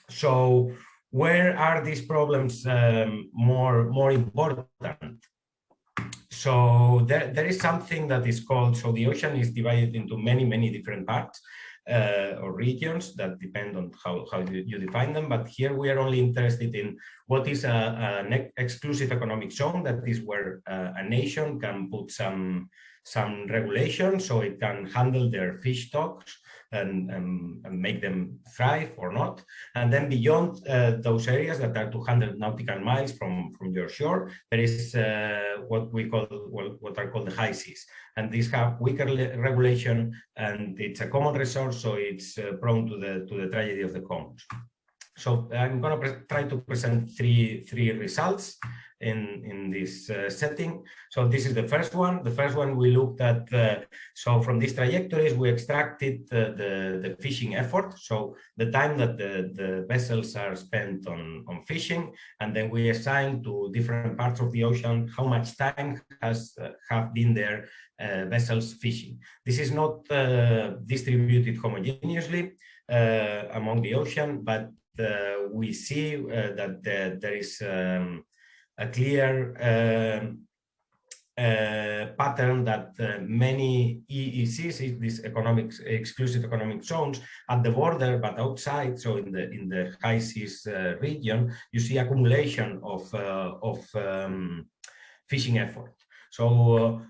So where are these problems um, more more important? So there, there is something that is called, so the ocean is divided into many, many different parts uh, or regions that depend on how, how you define them. But here we are only interested in what is a, an exclusive economic zone, that is where uh, a nation can put some some regulations so it can handle their fish stocks and, and, and, make them thrive or not. And then beyond uh, those areas that are 200 nautical miles from, from your shore, there is uh, what we call, well, what are called the high seas. And these have weaker regulation and it's a common resource, so it's uh, prone to the, to the tragedy of the commons. So I'm going to try to present three three results in in this uh, setting. So this is the first one. The first one we looked at. Uh, so from these trajectories, we extracted the, the, the fishing effort. So the time that the the vessels are spent on on fishing, and then we assign to different parts of the ocean how much time has uh, have been there uh, vessels fishing. This is not uh, distributed homogeneously uh, among the ocean, but we see that there is um, a clear um, uh, pattern that uh, many EEZs, these economic exclusive economic zones, at the border but outside, so in the in the high seas uh, region, you see accumulation of of um, fishing effort. So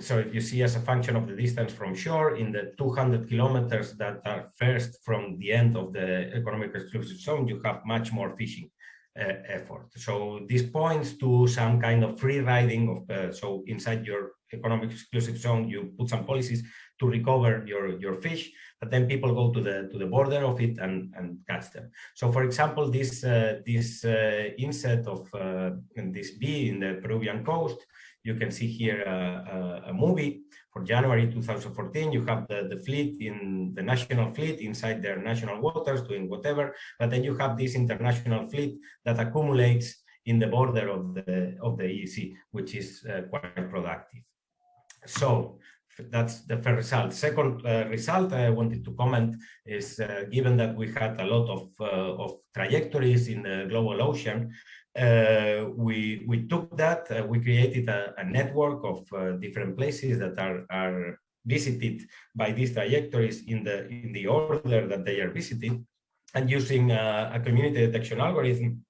so if you see as a function of the distance from shore in the 200 kilometers that are first from the end of the economic exclusive zone, you have much more fishing uh, effort. So this points to some kind of free riding of, uh, so inside your economic exclusive zone, you put some policies to recover your, your fish, but then people go to the to the border of it and, and catch them. So for example, this, uh, this uh, inset of uh, this bee in the Peruvian coast you can see here a, a, movie for January 2014. You have the, the fleet in the national fleet inside their national waters doing whatever, but then you have this international fleet that accumulates in the border of the of the EEZ, which is uh, quite productive. So that's the first result. Second uh, result I wanted to comment is uh, given that we had a lot of, uh, of trajectories in the global ocean, uh, we we took that uh, we created a, a network of uh, different places that are are visited by these trajectories in the in the order that they are visited. And using a community detection algorithm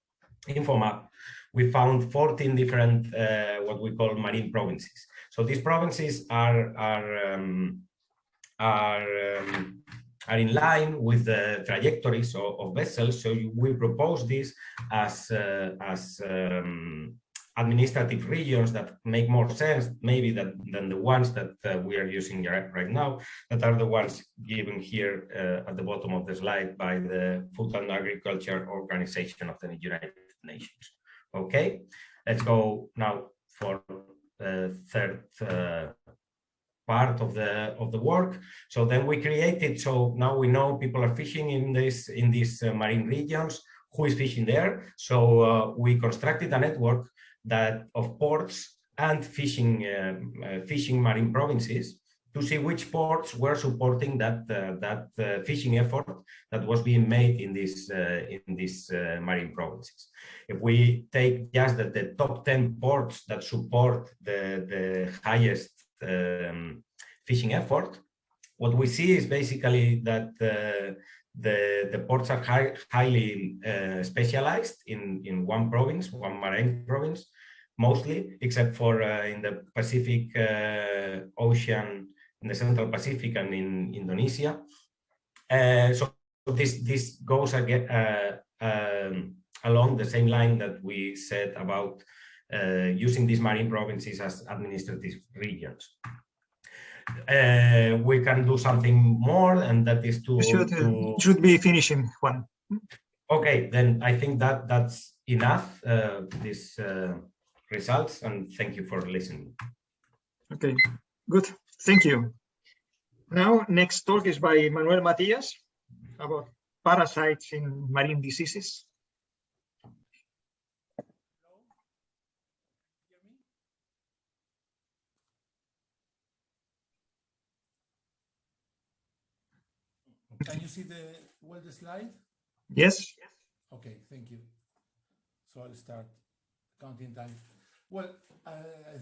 infomap we found 14 different uh, what we call marine provinces. So these provinces are are um, are um, are in line with the trajectories of, of vessels. So we propose this as, uh, as um, administrative regions that make more sense maybe that, than the ones that uh, we are using right now, that are the ones given here uh, at the bottom of the slide by the Food and Agriculture Organization of the United Nations. Okay, let's go now for the third uh, part of the of the work. So then we created so now we know people are fishing in this in these uh, marine regions who is fishing there. So uh, we constructed a network that of ports and fishing uh, uh fishing marine provinces to see which ports were supporting that uh, that uh, fishing effort that was being made in this in these marine provinces. If we take just the, the top 10 ports that support the the highest um, fishing effort, what we see is basically that uh, the, the ports are high, highly uh, specialized in, in one province, one marine province, mostly, except for uh, in the Pacific uh, Ocean, in the Central Pacific and in Indonesia. Uh, so this, this goes again, uh, um, along the same line that we said about using these marine provinces as administrative regions. Uh, we can do something more, and that is to should, to... should be finishing one. Okay, then I think that that's enough. Uh, these uh, results, and thank you for listening. Okay, good. Thank you. Now, next talk is by Manuel Matias about parasites in marine diseases. Can you see the well the slide? Yes. Okay, thank you. So I'll start counting time. Well, uh,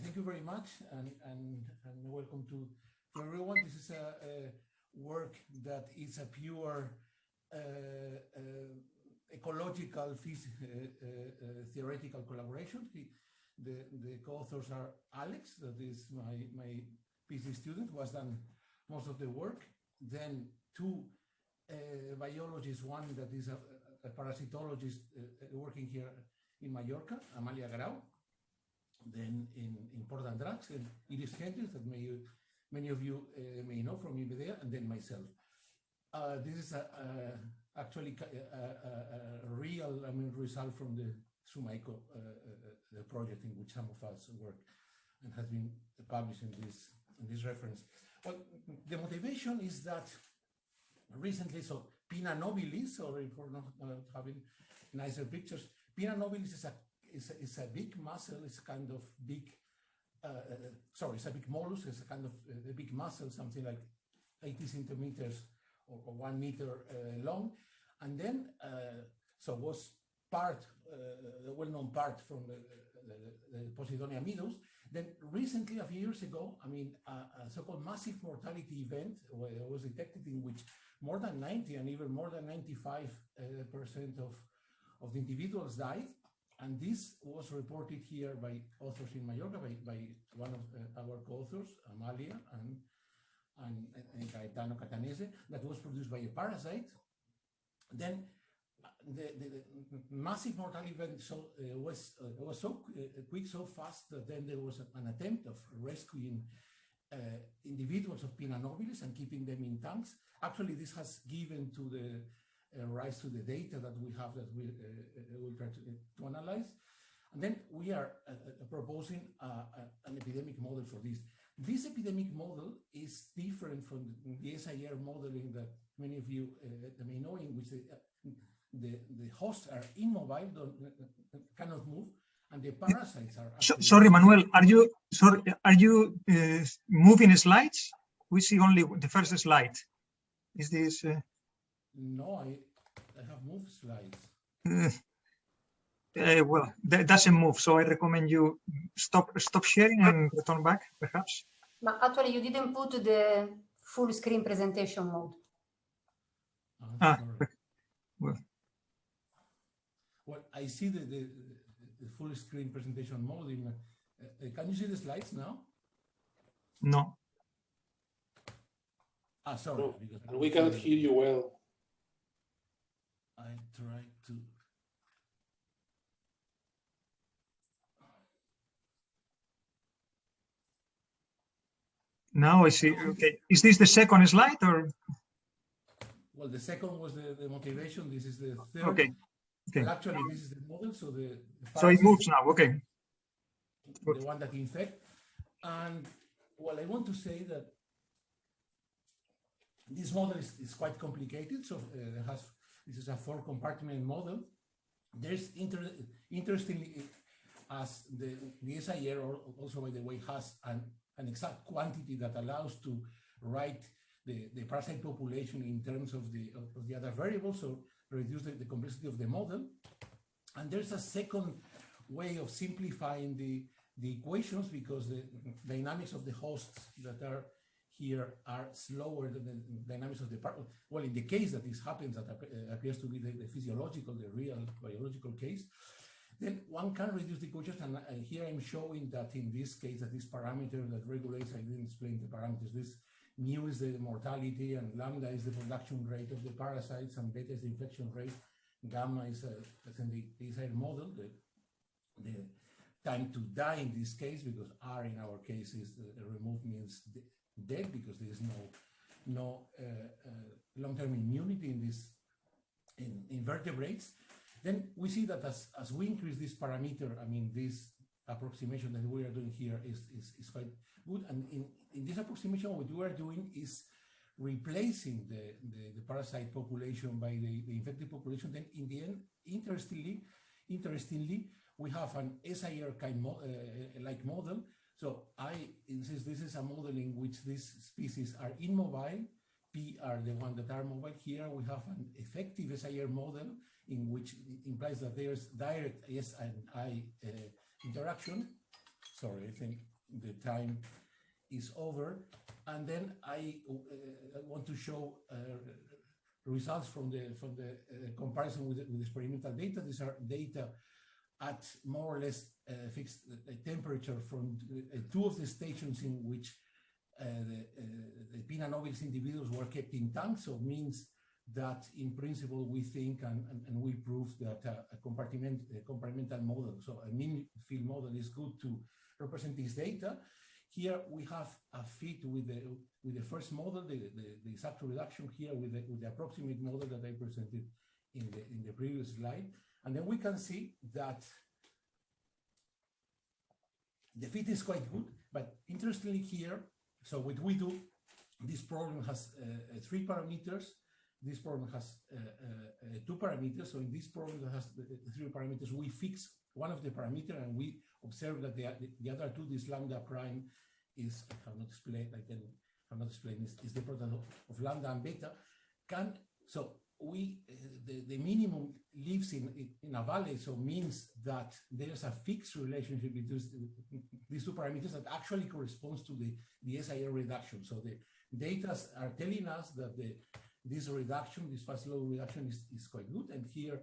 thank you very much and, and, and welcome to, to everyone. This is a, a work that is a pure uh, uh, ecological uh, uh, uh, theoretical collaboration. The, the, the co-authors are Alex, that is my, my PhD student, who has done most of the work. Then two uh, biologist, one that is a, a parasitologist uh, uh, working here in Mallorca, Amalia Grau, then in, in Port d'Andratx, and Iris Hendriks, that may, many of you uh, may know from IMEDEA, and then myself. Uh, this is a, a, actually a, a, real, I mean, result from the SUMAICO the project in which some of us work and has been published in this in this reference. Well, the motivation is that recently, so Pinna nobilis, sorry for not uh, having nicer pictures. Pinna nobilis is a is a, is a big mussel. It's kind of big, uh, uh, sorry, it's a big mollusk. It's a kind of uh, a big mussel, something like 80 centimeters or, or one meter uh, long. And then, so was part, the well-known part from the, the, the Posidonia meadows. Then recently, a few years ago, I mean, a, a so-called massive mortality event was detected in which more than 90 and even more than 95 uh, percent of, of the individuals died. And this was reported here by authors in Mallorca, by, by one of uh, our co-authors, Amalia and, and, and Gaetano Catanese, that was produced by a parasite. Then the, the, the, massive mortality event so, uh, was uh, was so uh, quick, so fast that then there was an attempt of rescuing Uh, individuals of Pinna nobilis and keeping them in tanks. Actually, this has given to the uh, rise to the data that we have that we uh, uh, will try to, to analyze. And then we are proposing an epidemic model for this. This epidemic model is different from the SIR modeling that many of you uh, may know, in which the, uh, the, the, hosts are immobile, uh, cannot move, and the parasites are. So, sorry, Manuel, are you sorry? Are you uh, moving slides? We see only the first slide. Is this? Uh... No, I I have moved slides. Uh, well, that doesn't move, so I recommend you stop stop sharing and return back, perhaps. But actually, you didn't put the full screen presentation mode. ah, well. well, I see the, the, the full screen presentation mode. In, uh, uh, can you see the slides now? No. Ah, sorry. No, and we cannot hear you well. I try to. Now I see. Okay. Is this the second slide or? Well, the second was the, the motivation. This is the third. Okay. Okay. Well, actually, this is the model. So the, the so it moves now. Okay. The one that infect. And well, I want to say that this model is, is quite complicated. So uh, it has this is a four compartment model. There's inter interestingly as the, the SIR also by the way has an an exact quantity that allows to write the, the parasite population in terms of the, of, of the other variables, so reduce the, the, complexity of the model. And there's a second way of simplifying the, the equations because the dynamics of the hosts that are here are slower than the dynamics of the part. Well, in the case that this happens, that uh, appears to be the, the physiological, the real biological case, then one can reduce the equations. And, and here I'm showing that in this case, that this parameter that regulates, I didn't explain the parameters, this mu is the mortality and lambda is the production rate of the parasites and beta is the infection rate. Gamma is, uh, as in the SIR model, the, the time to die in this case, because R in our case is uh, removed means dead because there is no no uh, uh, long-term immunity in this in invertebrates. Then we see that as, as we increase this parameter, I mean, this approximation that we are doing here is, is, is quite good. And in, in this approximation, what you are doing is replacing the, the, the parasite population by the, the, infected population. Then in the end, interestingly, interestingly, we have an SIR kind mo uh, like model. So I insist this is a model in which these species are immobile. P are the ones that are mobile. Here we have an effective SIR model in which implies that there's direct S and I uh, interaction. Sorry, I think the time is over. And then I, uh, want to show uh, results from the from the uh, comparison with, with experimental data. These are data at more or less uh, fixed temperature from two of the stations in which the, the Pinna nobilis individuals were kept in tanks, so means that in principle we think and, and, and we prove that a, compartment, a compartmental model, so a mean field model is good to represent this data. Here we have a fit with the with the first model, the, the, the exact reduction here with the, with the approximate model that I presented in the in the previous slide. And then we can see that the fit is quite good, but interestingly here, so what we do, this problem has uh, uh, three parameters. This problem has uh, uh, two parameters. So in this problem that has three parameters, we fix one of the parameter and we observe that the, the other two, this lambda prime is, I have not explained, I can have not explained, is, is the product of, of lambda and beta. Can, so we, uh, the, the minimum lives in, in a valley, so means that there's a fixed relationship between these two parameters that actually corresponds to the, the SIR reduction. So the data are telling us that the, this reduction, this fast low reduction is, is quite good. And here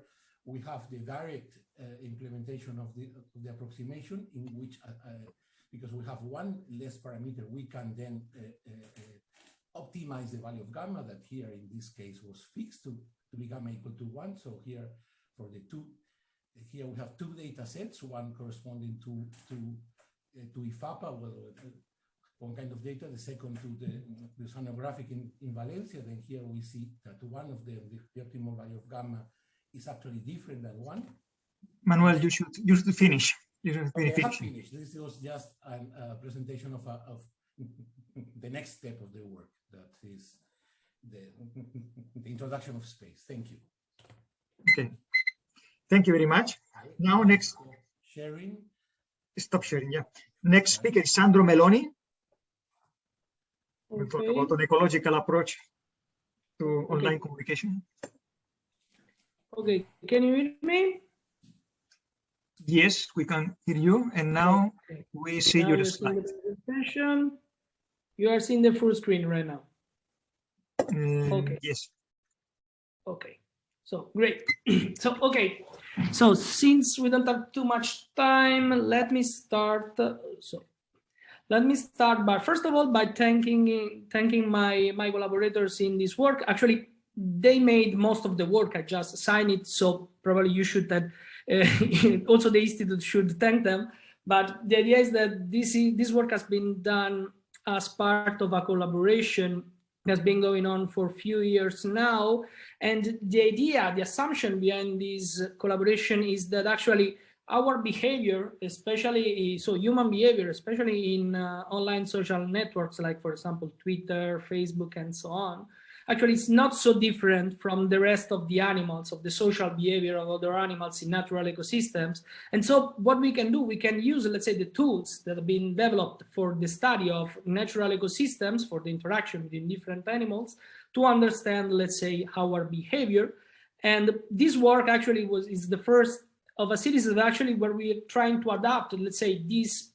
we have the direct uh, implementation of the, of the approximation in which, uh, uh, because we have one less parameter, we can then uh, uh, optimize the value of gamma that here in this case was fixed to, to be gamma equal to one. So here for the two, here we have two data sets, one corresponding to, to, uh, to IFAPA, well, one kind of data, the second to the, the Oceanogràfic in, in Valencia. Then here we see that one of them, the, the optimal value of gamma is actually different than one. Manuel, you should you should finish. You should okay, finish. finished. This was just a uh, presentation of, a, of the next step of the work. That is the, the introduction of space. Thank you. Okay. Thank you very much. Now next. Sharing. Stop sharing, yeah. Next speaker is Sandro Meloni. We'll talk about an ecological approach to online communication. Okay, can you hear me? Yes, we can hear you. And now okay. we see now your slide. You are seeing the full screen right now. Um, okay. Yes. Okay. So great. so okay. So since we don't have too much time, let me start. Uh, so let me start by first of all by thanking thanking my my collaborators in this work. Actually, they made most of the work. I just signed it, so probably you should that. Uh, also, the institute should thank them. But the idea is that this this work has been done as part of a collaboration that's been going on for a few years now. And the idea, the assumption behind this collaboration is that actually our behavior, especially so human behavior, especially in uh, online social networks, like for example, Twitter, Facebook, and so on, actually it's not so different from the rest of the animals, of the social behavior of other animals in natural ecosystems. And so what we can do, we can use, let's say, the tools that have been developed for the study of natural ecosystems, for the interaction between different animals, to understand, let's say, our behavior. And this work actually was is the first of a series of actually where we're trying to adapt, let's say, these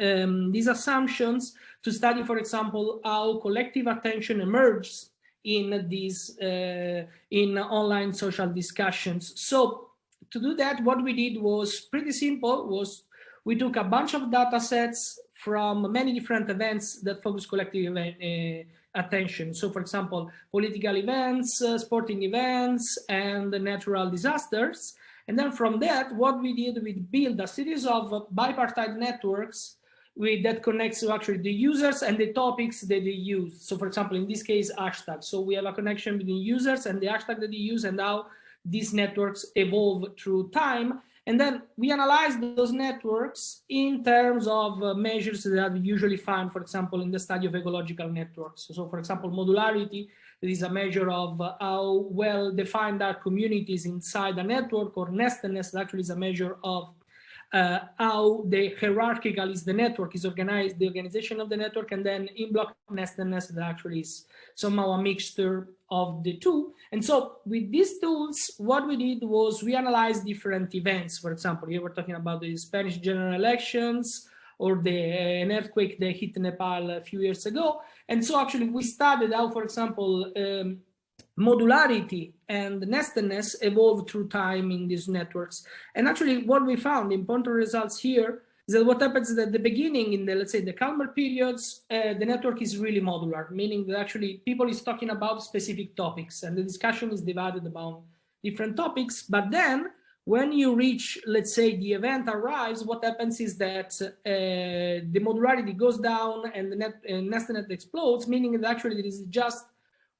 um, these assumptions to study, for example, how collective attention emerges in these uh, in online social discussions. So to do that, what we did was pretty simple. Was we took a bunch of data sets from many different events that focus collective uh, attention. So, for example, political events, uh, sporting events, and natural disasters. And then from that, what we did, we built a series of bipartite networks with, that connects to actually the users and the topics that they use. So for example, in this case, hashtags. So we have a connection between users and the hashtag that they use and how these networks evolve through time. And then we analyze those networks in terms of uh, measures that we usually find, for example, in the study of ecological networks. So for example, modularity, is a measure of uh, how well defined are communities inside a network, or nestedness actually is a measure of uh, how the hierarchical is the network is organized, the organization of the network, and then in block nestedness that actually is somehow a mixture of the two. And so with these tools, what we did was we analyzed different events. For example, here we're talking about the Spanish general elections or the uh, an earthquake that hit Nepal a few years ago. And so actually we studied how, for example, um, modularity and nestedness evolve through time in these networks. And actually what we found, important results here, is that what happens is at the beginning in the, let's say the calmer periods, uh, the network is really modular, meaning that actually people is talking about specific topics and the discussion is divided about different topics. But then when you reach, let's say the event arrives, what happens is that uh, the modularity goes down and the net, uh, nestedness explodes, meaning that actually it is just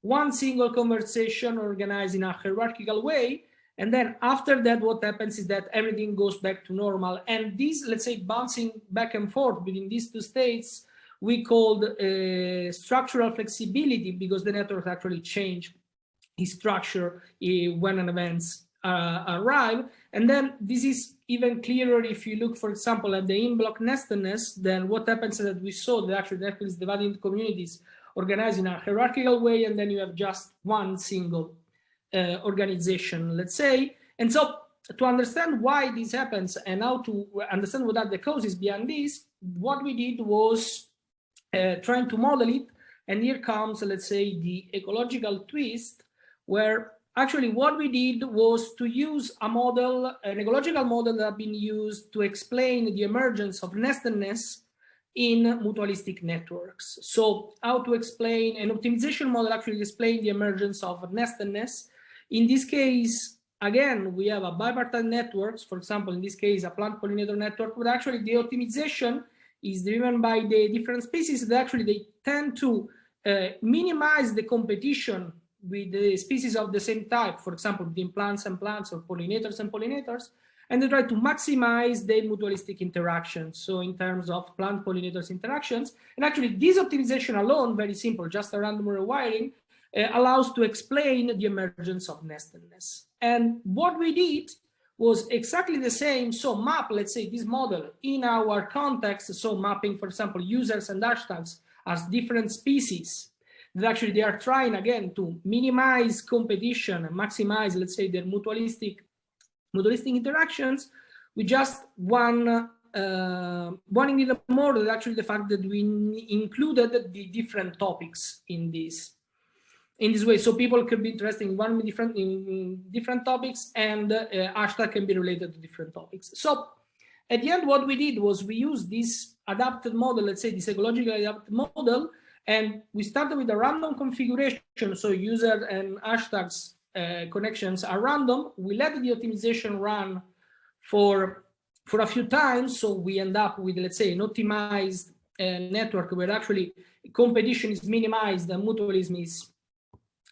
one single conversation organized in a hierarchical way. And then after that, what happens is that everything goes back to normal. And this, let's say, bouncing back and forth between these two states, we called uh, structural flexibility because the network actually change its structure uh, when an events uh, arrive. And then this is even clearer if you look, for example, at the in-block nestedness, then what happens is that we saw that actually the network is divided into communities organized in a hierarchical way, and then you have just one single uh, organization, let's say. And so to understand why this happens and how to understand what are the causes behind this, what we did was uh, trying to model it. And here comes, let's say, the ecological twist, where actually what we did was to use a model, an ecological model that had been used to explain the emergence of nestedness in mutualistic networks. So how to explain an optimization model actually explain the emergence of nestedness. In this case, again, we have a bipartite networks, for example, in this case, a plant pollinator network, but actually the optimization is driven by the different species that actually they tend to uh, minimize the competition with the species of the same type, for example, between plants and plants or pollinators and pollinators, and they try to maximize their mutualistic interactions. So in terms of plant pollinators interactions, and actually this optimization alone, very simple, just a random rewiring, uh, allows to explain the emergence of nestedness. And what we did was exactly the same. So map, let's say this model in our context. So mapping, for example, users and hashtags as different species that actually they are trying again to minimize competition and maximize, let's say, their mutualistic mutualistic interactions with just one uh, one ingredient more than actually the fact that we included the different topics in this in this way. So people could be interested in one different in different topics and uh, hashtag can be related to different topics. So at the end what we did was we used this adapted model let's say this ecological adapted model and we started with a random configuration. So user and hashtags connections are random. We let the optimization run for, for a few times. So we end up with, let's say, an optimized uh, network where actually competition is minimized and mutualism is,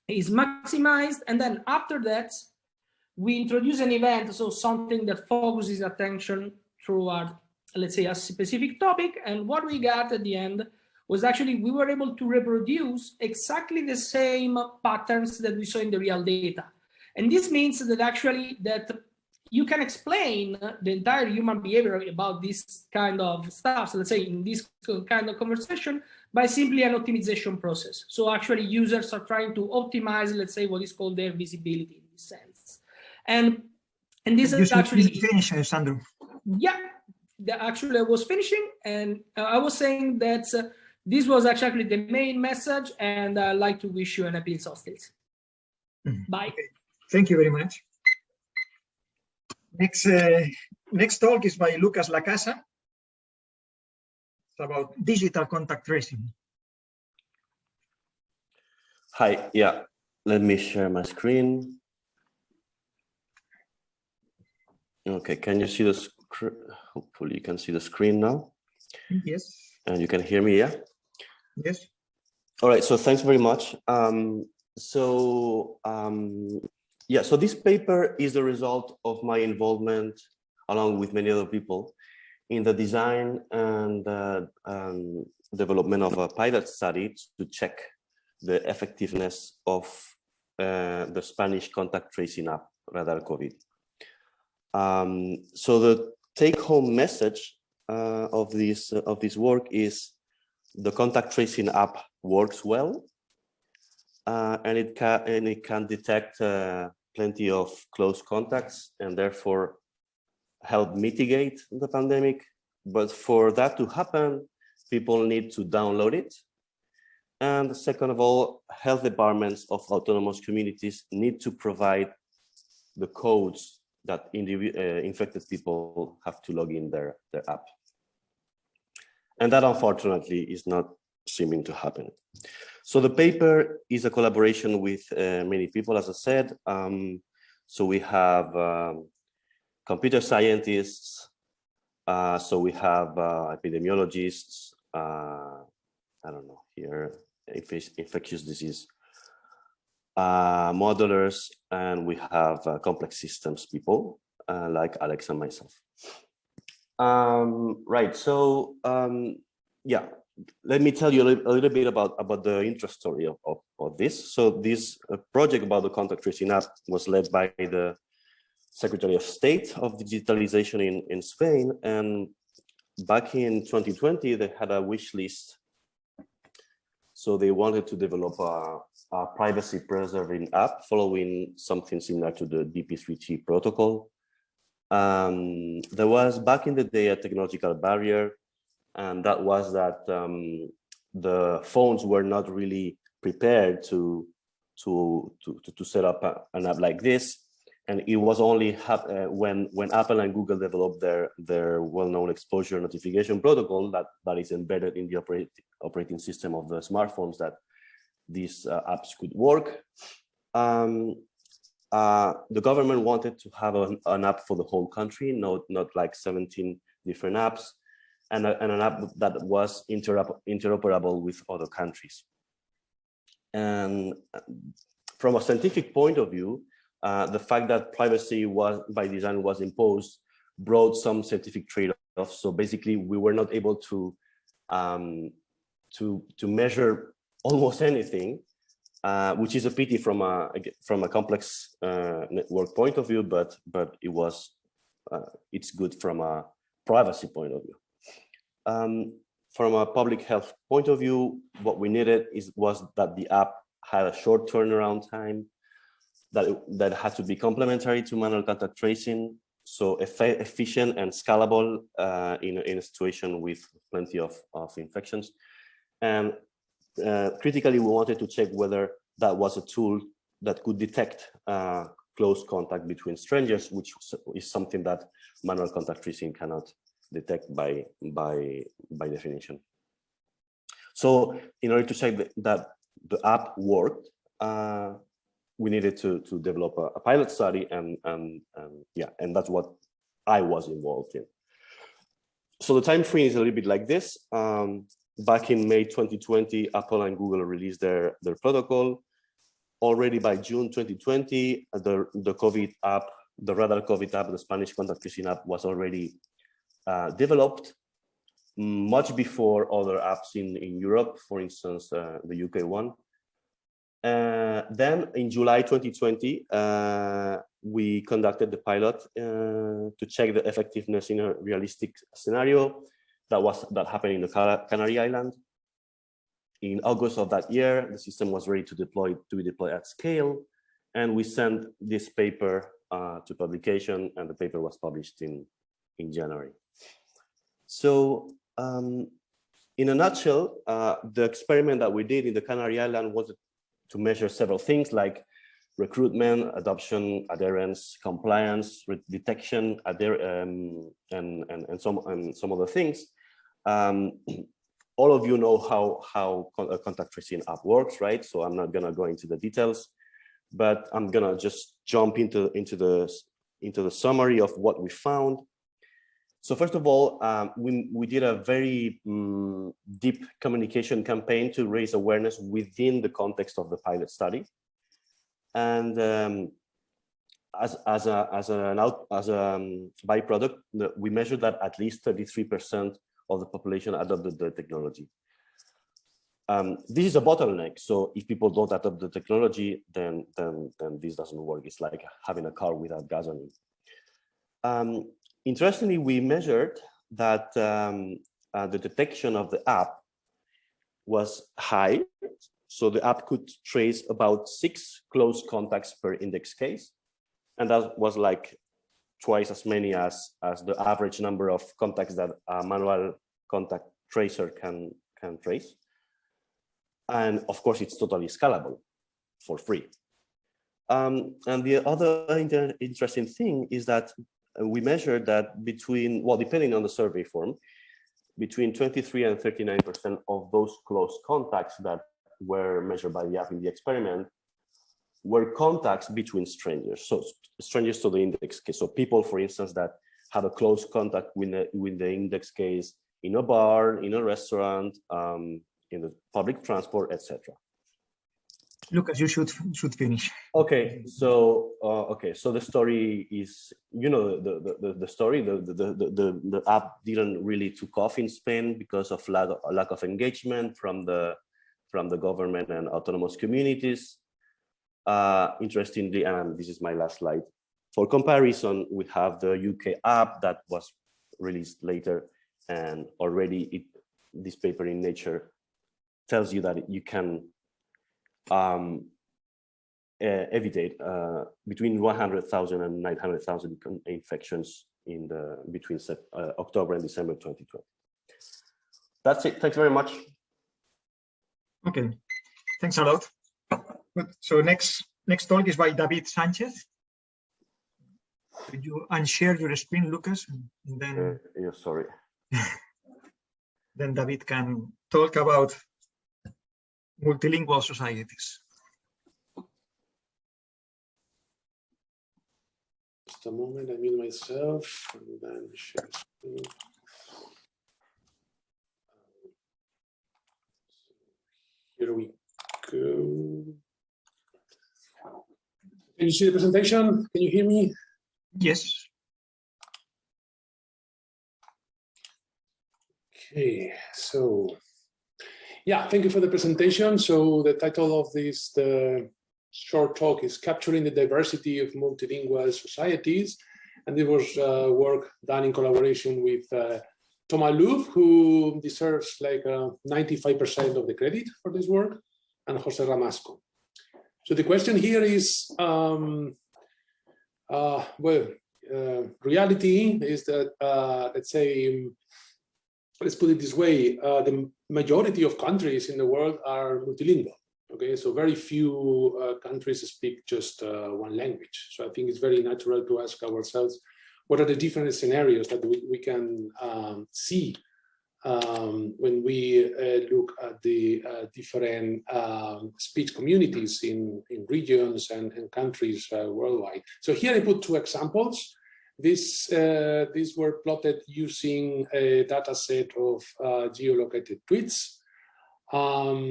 is maximized. And then after that, we introduce an event, so something that focuses attention our, let's say, a specific topic. And what we got at the end was actually we were able to reproduce exactly the same patterns that we saw in the real data. And this means that actually that you can explain the entire human behavior about this kind of stuff, so let's say in this kind of conversation, by simply an optimization process. So actually users are trying to optimize, let's say, what is called their visibility in this sense. And and this you is actually finish, Sandro. Yeah, the, actually I was finishing and uh, I was saying that uh, this was actually the main message and I'd like to wish you an happy solstice. Mm. Bye. Okay. Thank you very much. Next, uh, next talk is by Lucas Lacasa. It's about digital contact tracing. Hi, yeah, let me share my screen. Okay, can you see the screen? Hopefully you can see the screen now. Yes. And you can hear me, yeah? Yes. All right, so thanks very much. Um, so um, yeah, so this paper is the result of my involvement along with many other people in the design and uh, um, development of a pilot study to check the effectiveness of uh, the Spanish contact tracing app, Radar COVID. Um, so the take-home message uh, of this of this work is the contact tracing app works well, uh, and it can and it can detect uh, plenty of close contacts and therefore help mitigate the pandemic. But for that to happen, people need to download it. And second of all, health departments of autonomous communities need to provide the codes that uh, infected people have to log in their, their app. And that unfortunately is not seeming to happen. So the paper is a collaboration with uh, many people, as I said. Um, so we have um, computer scientists. Uh, so we have uh, epidemiologists, uh, I don't know here, infectious disease uh, modelers, and we have uh, complex systems people like Alex and myself. Um, right, so um, yeah, let me tell you a little, a little, bit about, about the interest story of, of, of this. So this uh, project about the contact tracing app was led by the Secretary of State of Digitalization in, in Spain. And back in 2020, they had a wish list. So they wanted to develop a, a privacy preserving app following something similar to the DP3T protocol. Um, there was back in the day a technological barrier, and that was that um, the phones were not really prepared to to to to, set up an app like this. And it was only uh, when when Apple and Google developed their their well-known exposure notification protocol that that is embedded in the operate, operating system of the smartphones that these uh, apps could work. Um, uh, the government wanted to have an, an, app for the whole country, not, not like 17 different apps, and, a, and an app that was interop interoperable with other countries. And uh, from a scientific point of view, uh, the fact that privacy was by design was imposed brought some scientific trade-offs. So basically, we were not able to um, to to measure almost anything, uh, which is a pity from a from a complex uh, network point of view, but but it was uh, it's good from a privacy point of view. Um, from a public health point of view, what we needed is was that the app had a short turnaround time, that it, that had to be complementary to manual contact tracing, so efficient and scalable uh, in, in a situation with plenty of, of infections. And uh, critically, we wanted to check whether that was a tool that could detect uh, close contact between strangers, which is something that manual contact tracing cannot detect by by by definition. So, in order to check that the app worked, uh, we needed to to develop a, a pilot study, and and and yeah, and that's what I was involved in. So the time frame is a little bit like this. Um, back in May 2020, Apple and Google released their, their protocol. Already by June 2020, the, the COVID app, the Radar COVID app, the Spanish contact tracing app was already uh, developed much before other apps in, in Europe, for instance, uh, the UK one. Uh, then in July 2020, uh, we conducted the pilot uh, to check the effectiveness in a realistic scenario that was that happened in the Canary Island. In August of that year, the system was ready to deploy to be deployed at scale, and we sent this paper uh, to publication, and the paper was published in in January. So, um, in a nutshell, uh, the experiment that we did in the Canary Island was to measure several things like recruitment, adoption, adherence, compliance, detection, um, and, and, and, some, and some other things. Um, all of you know how, how a contact tracing app works, right? So I'm not gonna go into the details, but I'm gonna just jump into, into, the, into the summary of what we found. So first of all, um, we, we did a very um, deep communication campaign to raise awareness within the context of the pilot study. And um, as, as, a, as, an out, as a um, byproduct, we measured that at least 33% of the population adopted the technology. Um, this is a bottleneck. So if people don't adopt the technology, then, then, then this doesn't work. It's like having a car without gasoline. Um, interestingly, we measured that um, uh, the detection of the app was high. So the app could trace about six close contacts per index case. And that was like twice as many as, as the average number of contacts that a manual contact tracer can, can trace. And of course, it's totally scalable for free. Um, and the other inter interesting thing is that we measured that between, well, depending on the survey form, between 23 and 39% of those close contacts that were measured by the app in the experiment were contacts between strangers, so strangers to the index case. So people, for instance, that had a close contact with the, with the index case in a bar, in a restaurant, um, in the public transport, etc. Lucas, you should should finish. Okay, so uh, okay, so the story is, you know, the the the, the story. The, the the the the app didn't really took off in Spain because of lack of, lack of engagement from the from the government and autonomous communities. Uh, interestingly, and this is my last slide. For comparison, we have the UK app that was released later, and already it this paper in Nature tells you that you can um, uh, evitate uh, between 100,000 and 900,000 infections in the between uh, October and December 2020. That's it. Thanks very much. Okay, thanks a lot. Good. So next next talk is by David Sanchez. Could you unshare your screen, Lucas, and then uh, yeah, sorry. then David can talk about multilingual societies. Just a moment, I mute myself and then share screen. Here we go. Can you see the presentation? Can you hear me? Yes. Okay, so yeah, thank you for the presentation. So the title of this the short talk is Capturing the Diversity of Multilingual Societies. And it was uh, work done in collaboration with uh, Thomas Louf, who deserves like 95% uh, of the credit for this work, and Jose Ramasco. So the question here is, um, uh, well, uh, reality is that, uh, let's say, let's put it this way, uh, the majority of countries in the world are multilingual. Okay, so very few uh, countries speak just uh, one language. So I think it's very natural to ask ourselves, what are the different scenarios that we, we can um, see um, when we uh, look at the uh, different um, speech communities in, in regions and, and countries uh, worldwide. So here I put two examples. This, uh, these were plotted using a data set of uh, geolocated tweets um,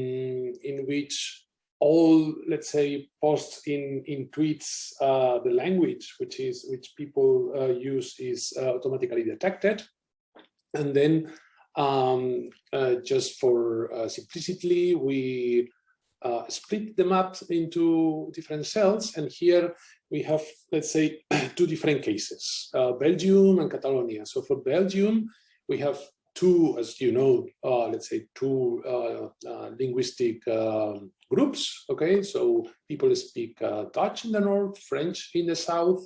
in which all, let's say, posts in, in tweets, uh, the language which is which people use is automatically detected. And then um, uh, just for simplicity, we split the map into different cells. And here we have, let's say, two different cases, uh, Belgium and Catalonia. So for Belgium, we have two, as you know, uh, let's say two uh, uh linguistic um, groups, okay? So people speak uh, Dutch in the north, French in the south,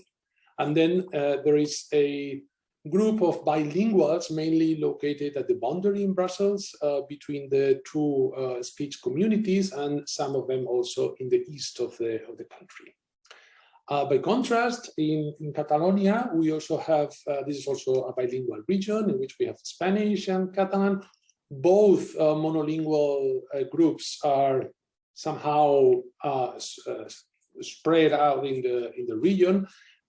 and then uh, there is a group of bilinguals mainly located at the boundary in Brussels uh, between the two uh, speech communities and some of them also in the east of the, of the country. Uh, by contrast, in, in Catalonia, we also have, uh, this is also a bilingual region in which we have Spanish and Catalan. Both uh, monolingual uh, groups are somehow spread out in the, in the region.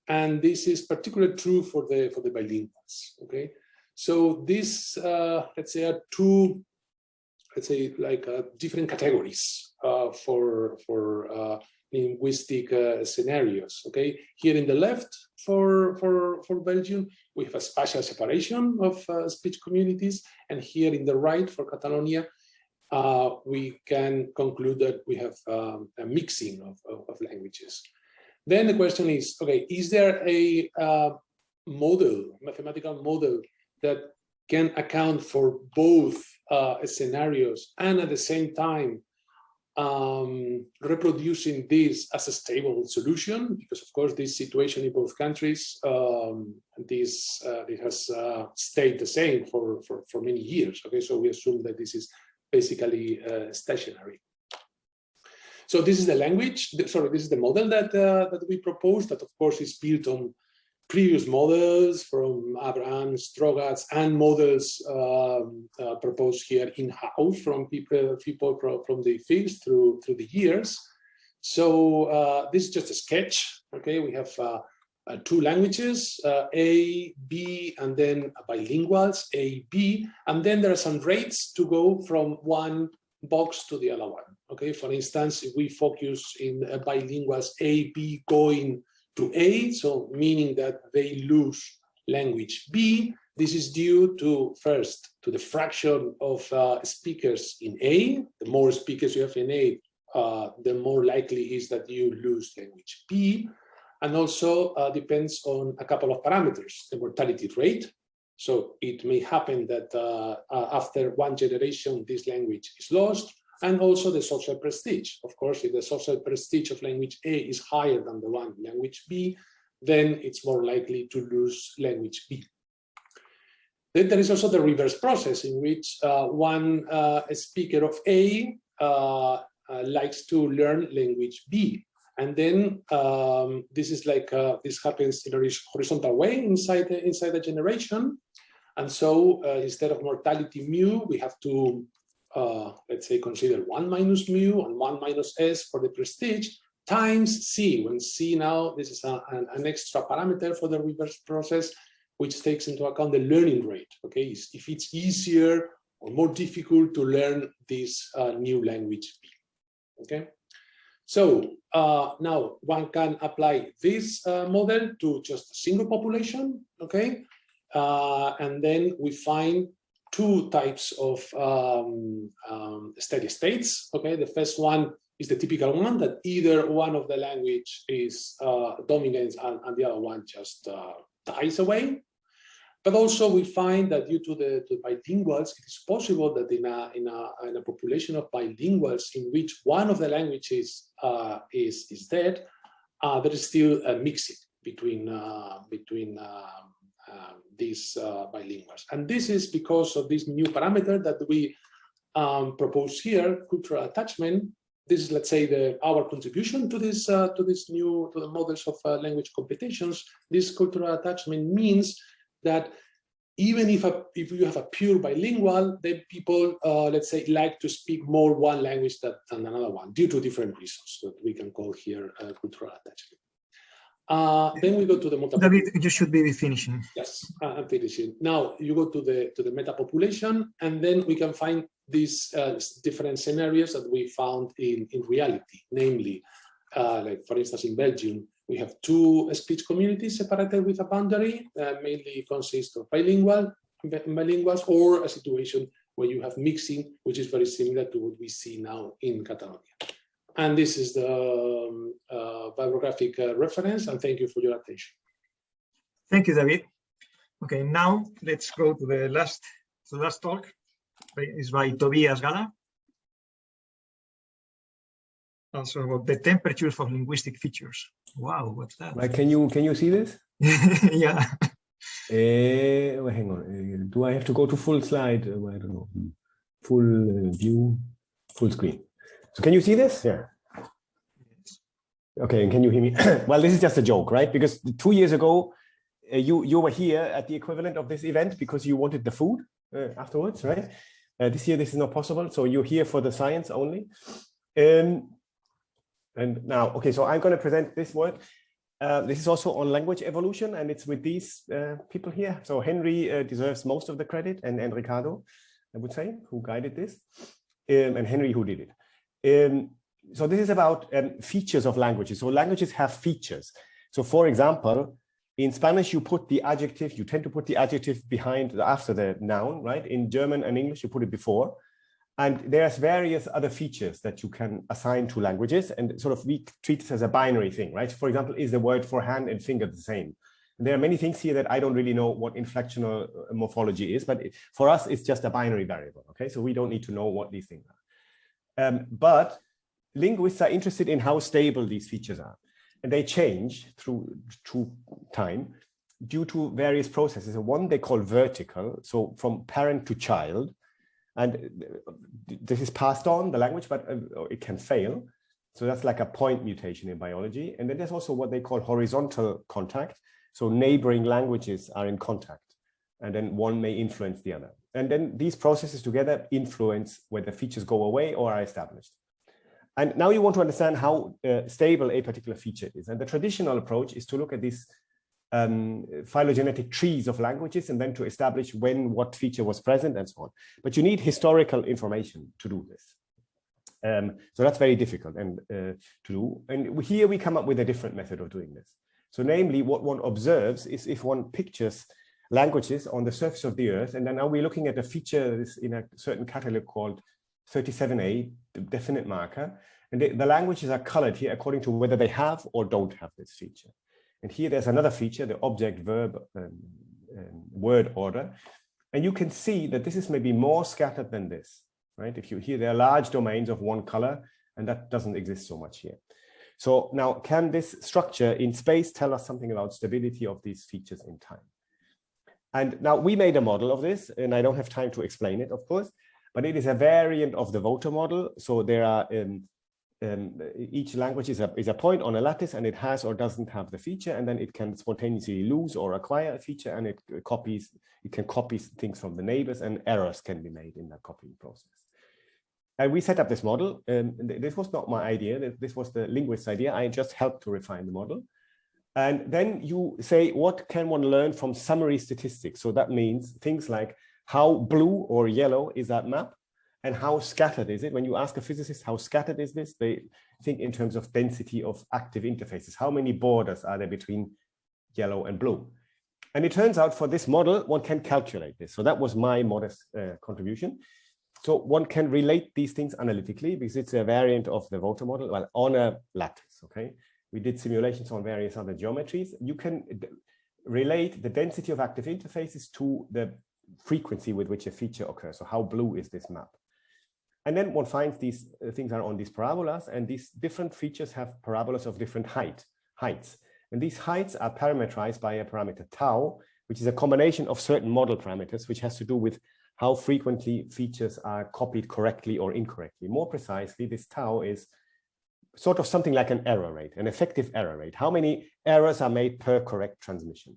And this is particularly true for the, for the bilinguals, okay? So these, let's say, are two, let's say, like different categories uh, for, for linguistic uh, scenarios. Okay, here in the left for for for Belgium, we have a spatial separation of uh, speech communities, and here in the right for Catalonia, uh, we can conclude that we have um, a mixing of, of, of, languages. Then the question is, okay, is there a uh, model, mathematical model that can account for both uh, scenarios and at the same time um, reproducing this as a stable solution, because of course this situation in both countries, um, this uh, it has uh, stayed the same for, for, for many years. Okay, so we assume that this is basically uh, stationary. So this is the language, sorry, this is the model that, uh, that we propose that of course is built on previous models from Abrams Strogatz and models um, uh, proposed here in-house from people, people from the field through, through the years. So uh, this is just a sketch. Okay, we have uh, uh, two languages, uh, A, B, and then bilinguals, A, B, and then there are some rates to go from one box to the other one. Okay, for instance, if we focus in uh, bilinguals, A, B going to A, so meaning that they lose language B, this is due to first to the fraction of uh, speakers in A. The more speakers you have in A, uh, the more likely is that you lose language B. And also uh, depends on a couple of parameters, the mortality rate. So it may happen that uh, uh, after one generation, this language is lost, and also the social prestige. Of course, if the social prestige of language A is higher than the one language B, then it's more likely to lose language B. Then there is also the reverse process in which uh, one uh, speaker of A uh, uh, likes to learn language B. And then um, this is like, uh, this happens in a horizontal way inside the, inside the generation. And so uh, instead of mortality mu, we have to, let's say, consider one minus mu and one minus S for the prestige times C, when C now, this is a, an, an extra parameter for the reverse process, which takes into account the learning rate. Okay, if it's easier or more difficult to learn this uh, new language. Okay, so uh, now one can apply this uh, model to just a single population. Okay, uh, and then we find two types of um, um, steady states. Okay, the first one is the typical one that either one of the language is uh, dominant and, and, the other one just uh, dies away. But also we find that due to the to bilinguals, it is possible that in a, in a, in a population of bilinguals in which one of the languages uh, is, is dead, uh, there is still a mixing between, uh, between um, um, these uh, bilinguals. And this is because of this new parameter that we um, propose here, cultural attachment. This is, let's say, the, our contribution to this uh, to this new to the models of uh, language competitions. This cultural attachment means that even if a, if you have a pure bilingual, then people, uh, let's say, like to speak more one language than, another one due to different reasons that we can call here uh, cultural attachment. Uh, then we go to the multiple. David, you should be finishing. Yes, I'm finishing. Now you go to the to the meta population, and then we can find these uh, different scenarios that we found in in reality, namely, uh, like for instance in Belgium, we have two speech communities separated with a boundary, uh, mainly consist of bilingual, bilinguals, or a situation where you have mixing, which is very similar to what we see now in Catalonia. And this is the um, uh, bibliographic uh, reference, and thank you for your attention. Thank you, David. Okay, now let's go to the last, to the last talk. It's by Tobias Galla. Also about the temperatures for linguistic features. Wow, what's that? Right, can you can you see this? yeah. Uh, well, hang on. Uh, do I have to go to full slide? Uh, I don't know. Full uh, view, full screen. So can you see this? Yeah. Okay, and can you hear me? well, this is just a joke, right? Because two years ago, uh, you you were here at the equivalent of this event because you wanted the food uh, afterwards, right? this year, this is not possible. So you're here for the science only. Um, and now, okay, so I'm going to present this word. Uh, this is also on language evolution, and it's with these uh, people here. So Henry uh, deserves most of the credit, and, and Ricardo, I would say, who guided this, um, and Henry who did it. Um, so this is about um, features of languages. So languages have features. So for example, in Spanish, you put the adjective, you tend to put the adjective behind, after the noun, right? In German and English, you put it before. And there's various other features that you can assign to languages and sort of we treat this as a binary thing, right? For example, is the word for hand and finger the same? There are many things here that I don't really know what inflectional morphology is, but for us, it's just a binary variable, okay? So we don't need to know what these things are. Um, but linguists are interested in how stable these features are. And they change through, through time due to various processes. One they call vertical, so from parent to child, and this is passed on the language, but uh, it can fail. So that's like a point mutation in biology. And then there's also what they call horizontal contact. So neighboring languages are in contact and then one may influence the other. And then these processes together influence whether features go away or are established. And now you want to understand how uh, stable a particular feature is. And the traditional approach is to look at these um, phylogenetic trees of languages and then to establish when what feature was present and so on. But you need historical information to do this. Um, so that's very difficult and uh, to do. And here we come up with a different method of doing this. So namely, what one observes is if one pictures languages on the surface of the earth, and then now we're looking at a feature that is in a certain catalog called 37A, the definite marker, and the, the languages are colored here according to whether they have or don't have this feature. And here there's another feature, the object verb um, um, word order. And you can see that this is maybe more scattered than this, right? If you here, there are large domains of one color, and that doesn't exist so much here. So now can this structure in space tell us something about stability of these features in time? And now we made a model of this, and I don't have time to explain it, of course, but it is a variant of the voter model. So there are um, um, each language is a, is a point on a lattice and it has or doesn't have the feature and then it can spontaneously lose or acquire a feature and it copies, it can copy things from the neighbors and errors can be made in that copying process. And we set up this model. Um, this was not my idea. This was the linguist's idea. I just helped to refine the model. And then you say, what can one learn from summary statistics? So that means things like how blue or yellow is that map? and how scattered is it? When you ask a physicist, how scattered is this? They think in terms of density of active interfaces. How many borders are there between yellow and blue? And it turns out for this model, one can calculate this. So that was my modest uh, contribution. So one can relate these things analytically because it's a variant of the voter model well, on a lattice, okay? We did simulations on various other geometries. You can relate the density of active interfaces to the frequency with which a feature occurs. So how blue is this map? And then one finds these uh, things are on these parabolas and these different features have parabolas of different height, heights. And these heights are parameterized by a parameter tau, which is a combination of certain model parameters, which has to do with how frequently features are copied correctly or incorrectly. More precisely, this tau is sort of something like an error rate, an effective error rate. How many errors are made per correct transmission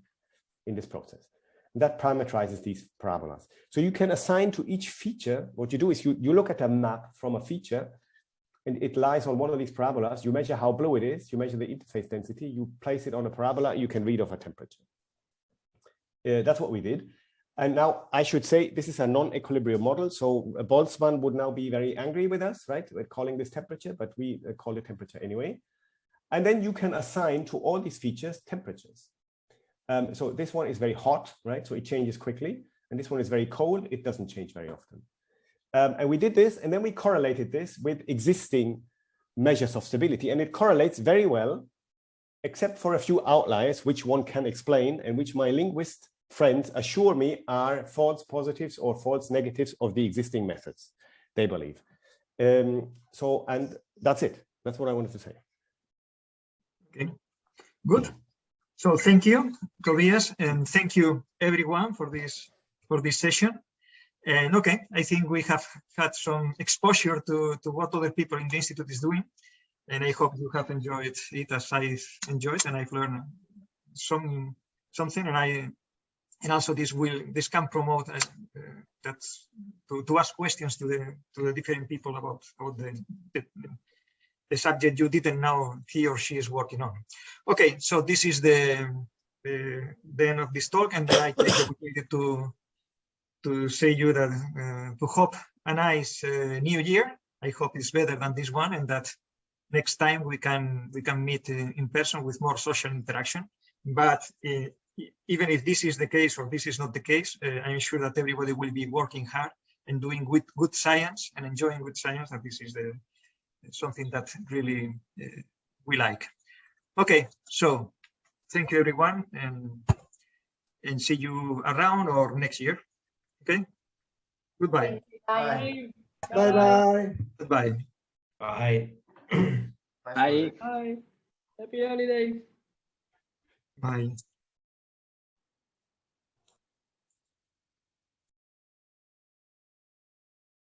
in this process? that parameterizes these parabolas. So you can assign to each feature, what you do is you, you look at a map from a feature and it lies on one of these parabolas. You measure how blue it is, you measure the interface density, you place it on a parabola, you can read off a temperature. Uh, that's what we did. And now I should say this is a non-equilibrium model. So Boltzmann would now be very angry with us, right? We're calling this temperature, but we uh, call it temperature anyway. And then you can assign to all these features temperatures. Um, so this one is very hot, right? So it changes quickly. And this one is very cold. It doesn't change very often. Um, and we did this, and then we correlated this with existing measures of stability. And it correlates very well, except for a few outliers, which one can explain and which my linguist friends assure me are false positives or false negatives of the existing methods, they believe. Um, so, and that's it. That's what I wanted to say. Okay, good. So thank you, Tobias, and thank you everyone for this for this session. And okay, I think we have had some exposure to, to what other people in the Institute is doing. And I hope you have enjoyed it as I've enjoyed and I've learned some something and I and also this will this can promote uh, that to, to ask questions to the to the different people about about the, the, the subject you didn't know he or she is working on. Okay, so this is the, the, the end of this talk, and I take the opportunity to to say you that uh, to hope a nice uh, new year. I hope it's better than this one, and that next time we can we can meet uh, in person with more social interaction. But uh, even if this is the case or this is not the case, uh, I'm sure that everybody will be working hard and doing good good science and enjoying good science. And this is the something that really uh, we like. Okay, so thank you everyone and and see you around or next year. Okay, goodbye. Bye bye. Goodbye. Bye. Bye. Bye. Happy holiday. Bye.